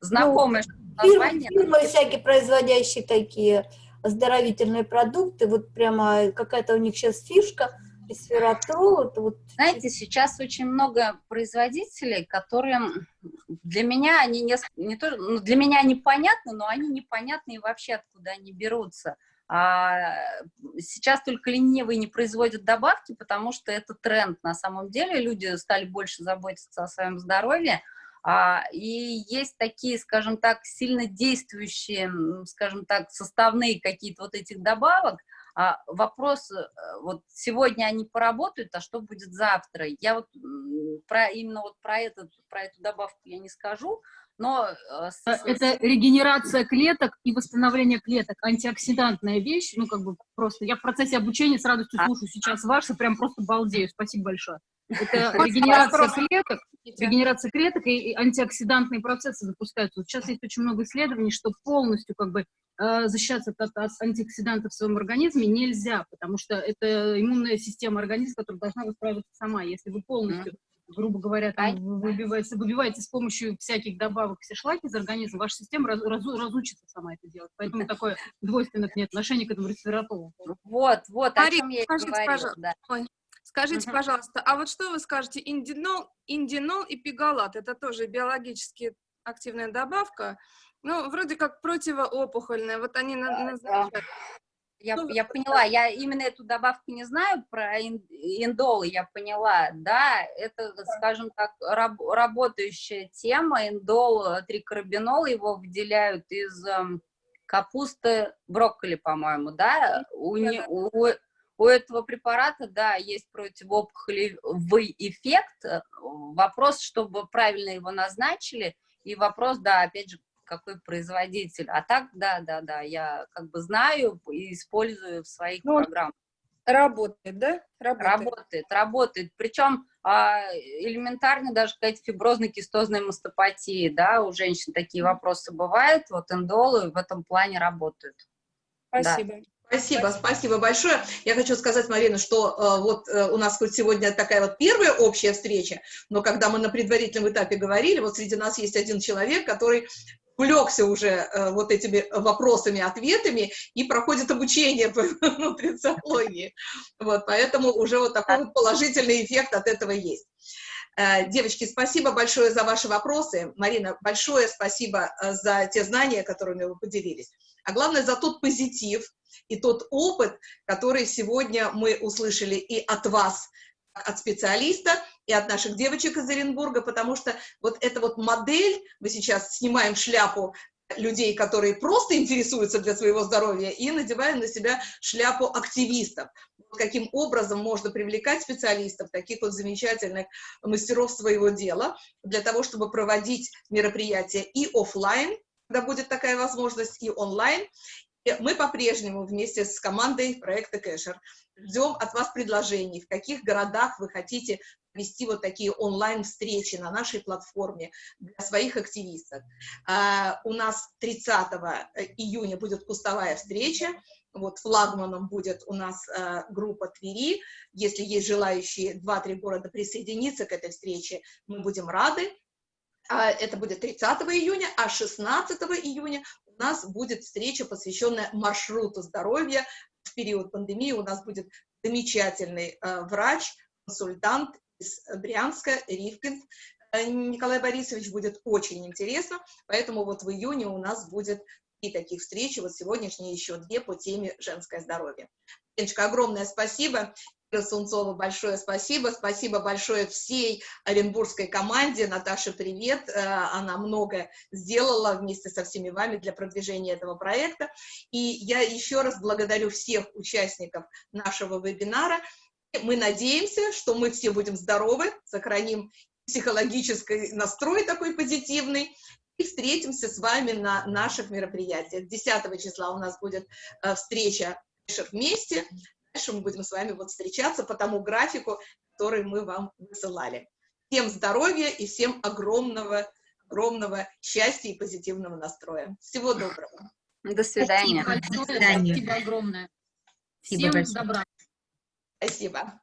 Знакомое ну. Фирмы, фирмы всякие производящие такие оздоровительные продукты, вот прямо какая-то у них сейчас фишка – ресвератрол, это вот... Знаете, сейчас очень много производителей, которые для меня они не, не то, ну, для меня они понятны, но они непонятны и вообще откуда они берутся. А сейчас только ленивые не производят добавки, потому что это тренд. На самом деле люди стали больше заботиться о своем здоровье, и есть такие, скажем так, сильно действующие, скажем так, составные какие-то вот этих добавок, а вопрос, э, вот сегодня они поработают, а что будет завтра? Я вот про, именно вот про, этот, про эту добавку я не скажу, но... Э, это регенерация клеток и восстановление клеток, антиоксидантная вещь, ну, как бы просто, я в процессе обучения с радостью а. слушаю сейчас ваши, прям просто балдею, спасибо большое. Это регенерация клеток, регенерация клеток и антиоксидантные процессы запускаются. Вот сейчас есть очень много исследований, что полностью как бы э, защищаться от, от антиоксидантов в своем организме нельзя, потому что это иммунная система организма, которая должна восстанавливаться сама. Если вы полностью грубо говоря, там, выбиваете, выбиваете с помощью всяких добавок все шлаки из организма, ваша система раз, раз, разучится сама это делать. Поэтому такое двойственное отношение к этому респиратору. Вот, вот, о чем я скажите, говорила, пожалуйста, да. Ой, скажите, угу. пожалуйста, а вот что вы скажете, индинол, индинол и пигалат, это тоже биологически активная добавка, ну, вроде как противоопухольная, вот они назначают. Я, ну, я поняла, я именно эту добавку не знаю про индолы, я поняла, да, это, скажем так, раб, работающая тема, индол, трикарбинол, его выделяют из э, капусты, брокколи, по-моему, да, у, у, у этого препарата, да, есть противоопухолевый эффект, вопрос, чтобы правильно его назначили, и вопрос, да, опять же, какой производитель. А так, да, да, да, я как бы знаю и использую в своих ну, программах. Работает, да? Работает, работает. работает. Причем а, элементарно даже какая-то фиброзно-кистозная мастопатия, да, у женщин такие вопросы бывают, вот эндолы в этом плане работают. Спасибо. Да. Спасибо, спасибо большое. Я хочу сказать, Марина, что э, вот э, у нас хоть сегодня такая вот первая общая встреча, но когда мы на предварительном этапе говорили, вот среди нас есть один человек, который увлекся уже э, вот этими вопросами, ответами и проходит обучение по [laughs] нутрициологии. Вот, поэтому уже вот такой вот положительный эффект от этого есть. Э, девочки, спасибо большое за ваши вопросы. Марина, большое спасибо э, за те знания, которыми вы поделились. А главное, за тот позитив и тот опыт, который сегодня мы услышали и от вас, от специалиста, и от наших девочек из Оренбурга, потому что вот эта вот модель, мы сейчас снимаем шляпу людей, которые просто интересуются для своего здоровья, и надеваем на себя шляпу активистов. Каким образом можно привлекать специалистов, таких вот замечательных мастеров своего дела, для того, чтобы проводить мероприятия и офлайн, когда будет такая возможность, и онлайн. И мы по-прежнему вместе с командой проекта Кэшер ждем от вас предложений, в каких городах вы хотите вести вот такие онлайн-встречи на нашей платформе для своих активистов. А, у нас 30 июня будет кустовая встреча, вот флагманом будет у нас э, группа Твери. Если есть желающие 2-3 города присоединиться к этой встрече, мы будем рады. А, это будет 30 июня, а 16 июня у нас будет встреча, посвященная маршруту здоровья. В период пандемии у нас будет замечательный э, врач, консультант из Брянска, Ривкин э, Николай Борисович, будет очень интересно, поэтому вот в июне у нас будет и таких встреч, вот сегодняшние еще две по теме женское здоровье. Леночка, огромное спасибо. Ира Сунцова, большое спасибо. Спасибо большое всей оренбургской команде. Наташа, привет. Э, Она много сделала вместе со всеми вами для продвижения этого проекта. И я еще раз благодарю всех участников нашего вебинара. Мы надеемся, что мы все будем здоровы, сохраним психологический настрой такой позитивный, и встретимся с вами на наших мероприятиях. 10 числа у нас будет э, встреча вместе, дальше мы будем с вами вот встречаться по тому графику, который мы вам высылали. Всем здоровья и всем огромного, огромного счастья и позитивного настроя. Всего доброго. До свидания. Спасибо большое, спасибо огромное. Спасибо Всем большое. добра. Спасибо.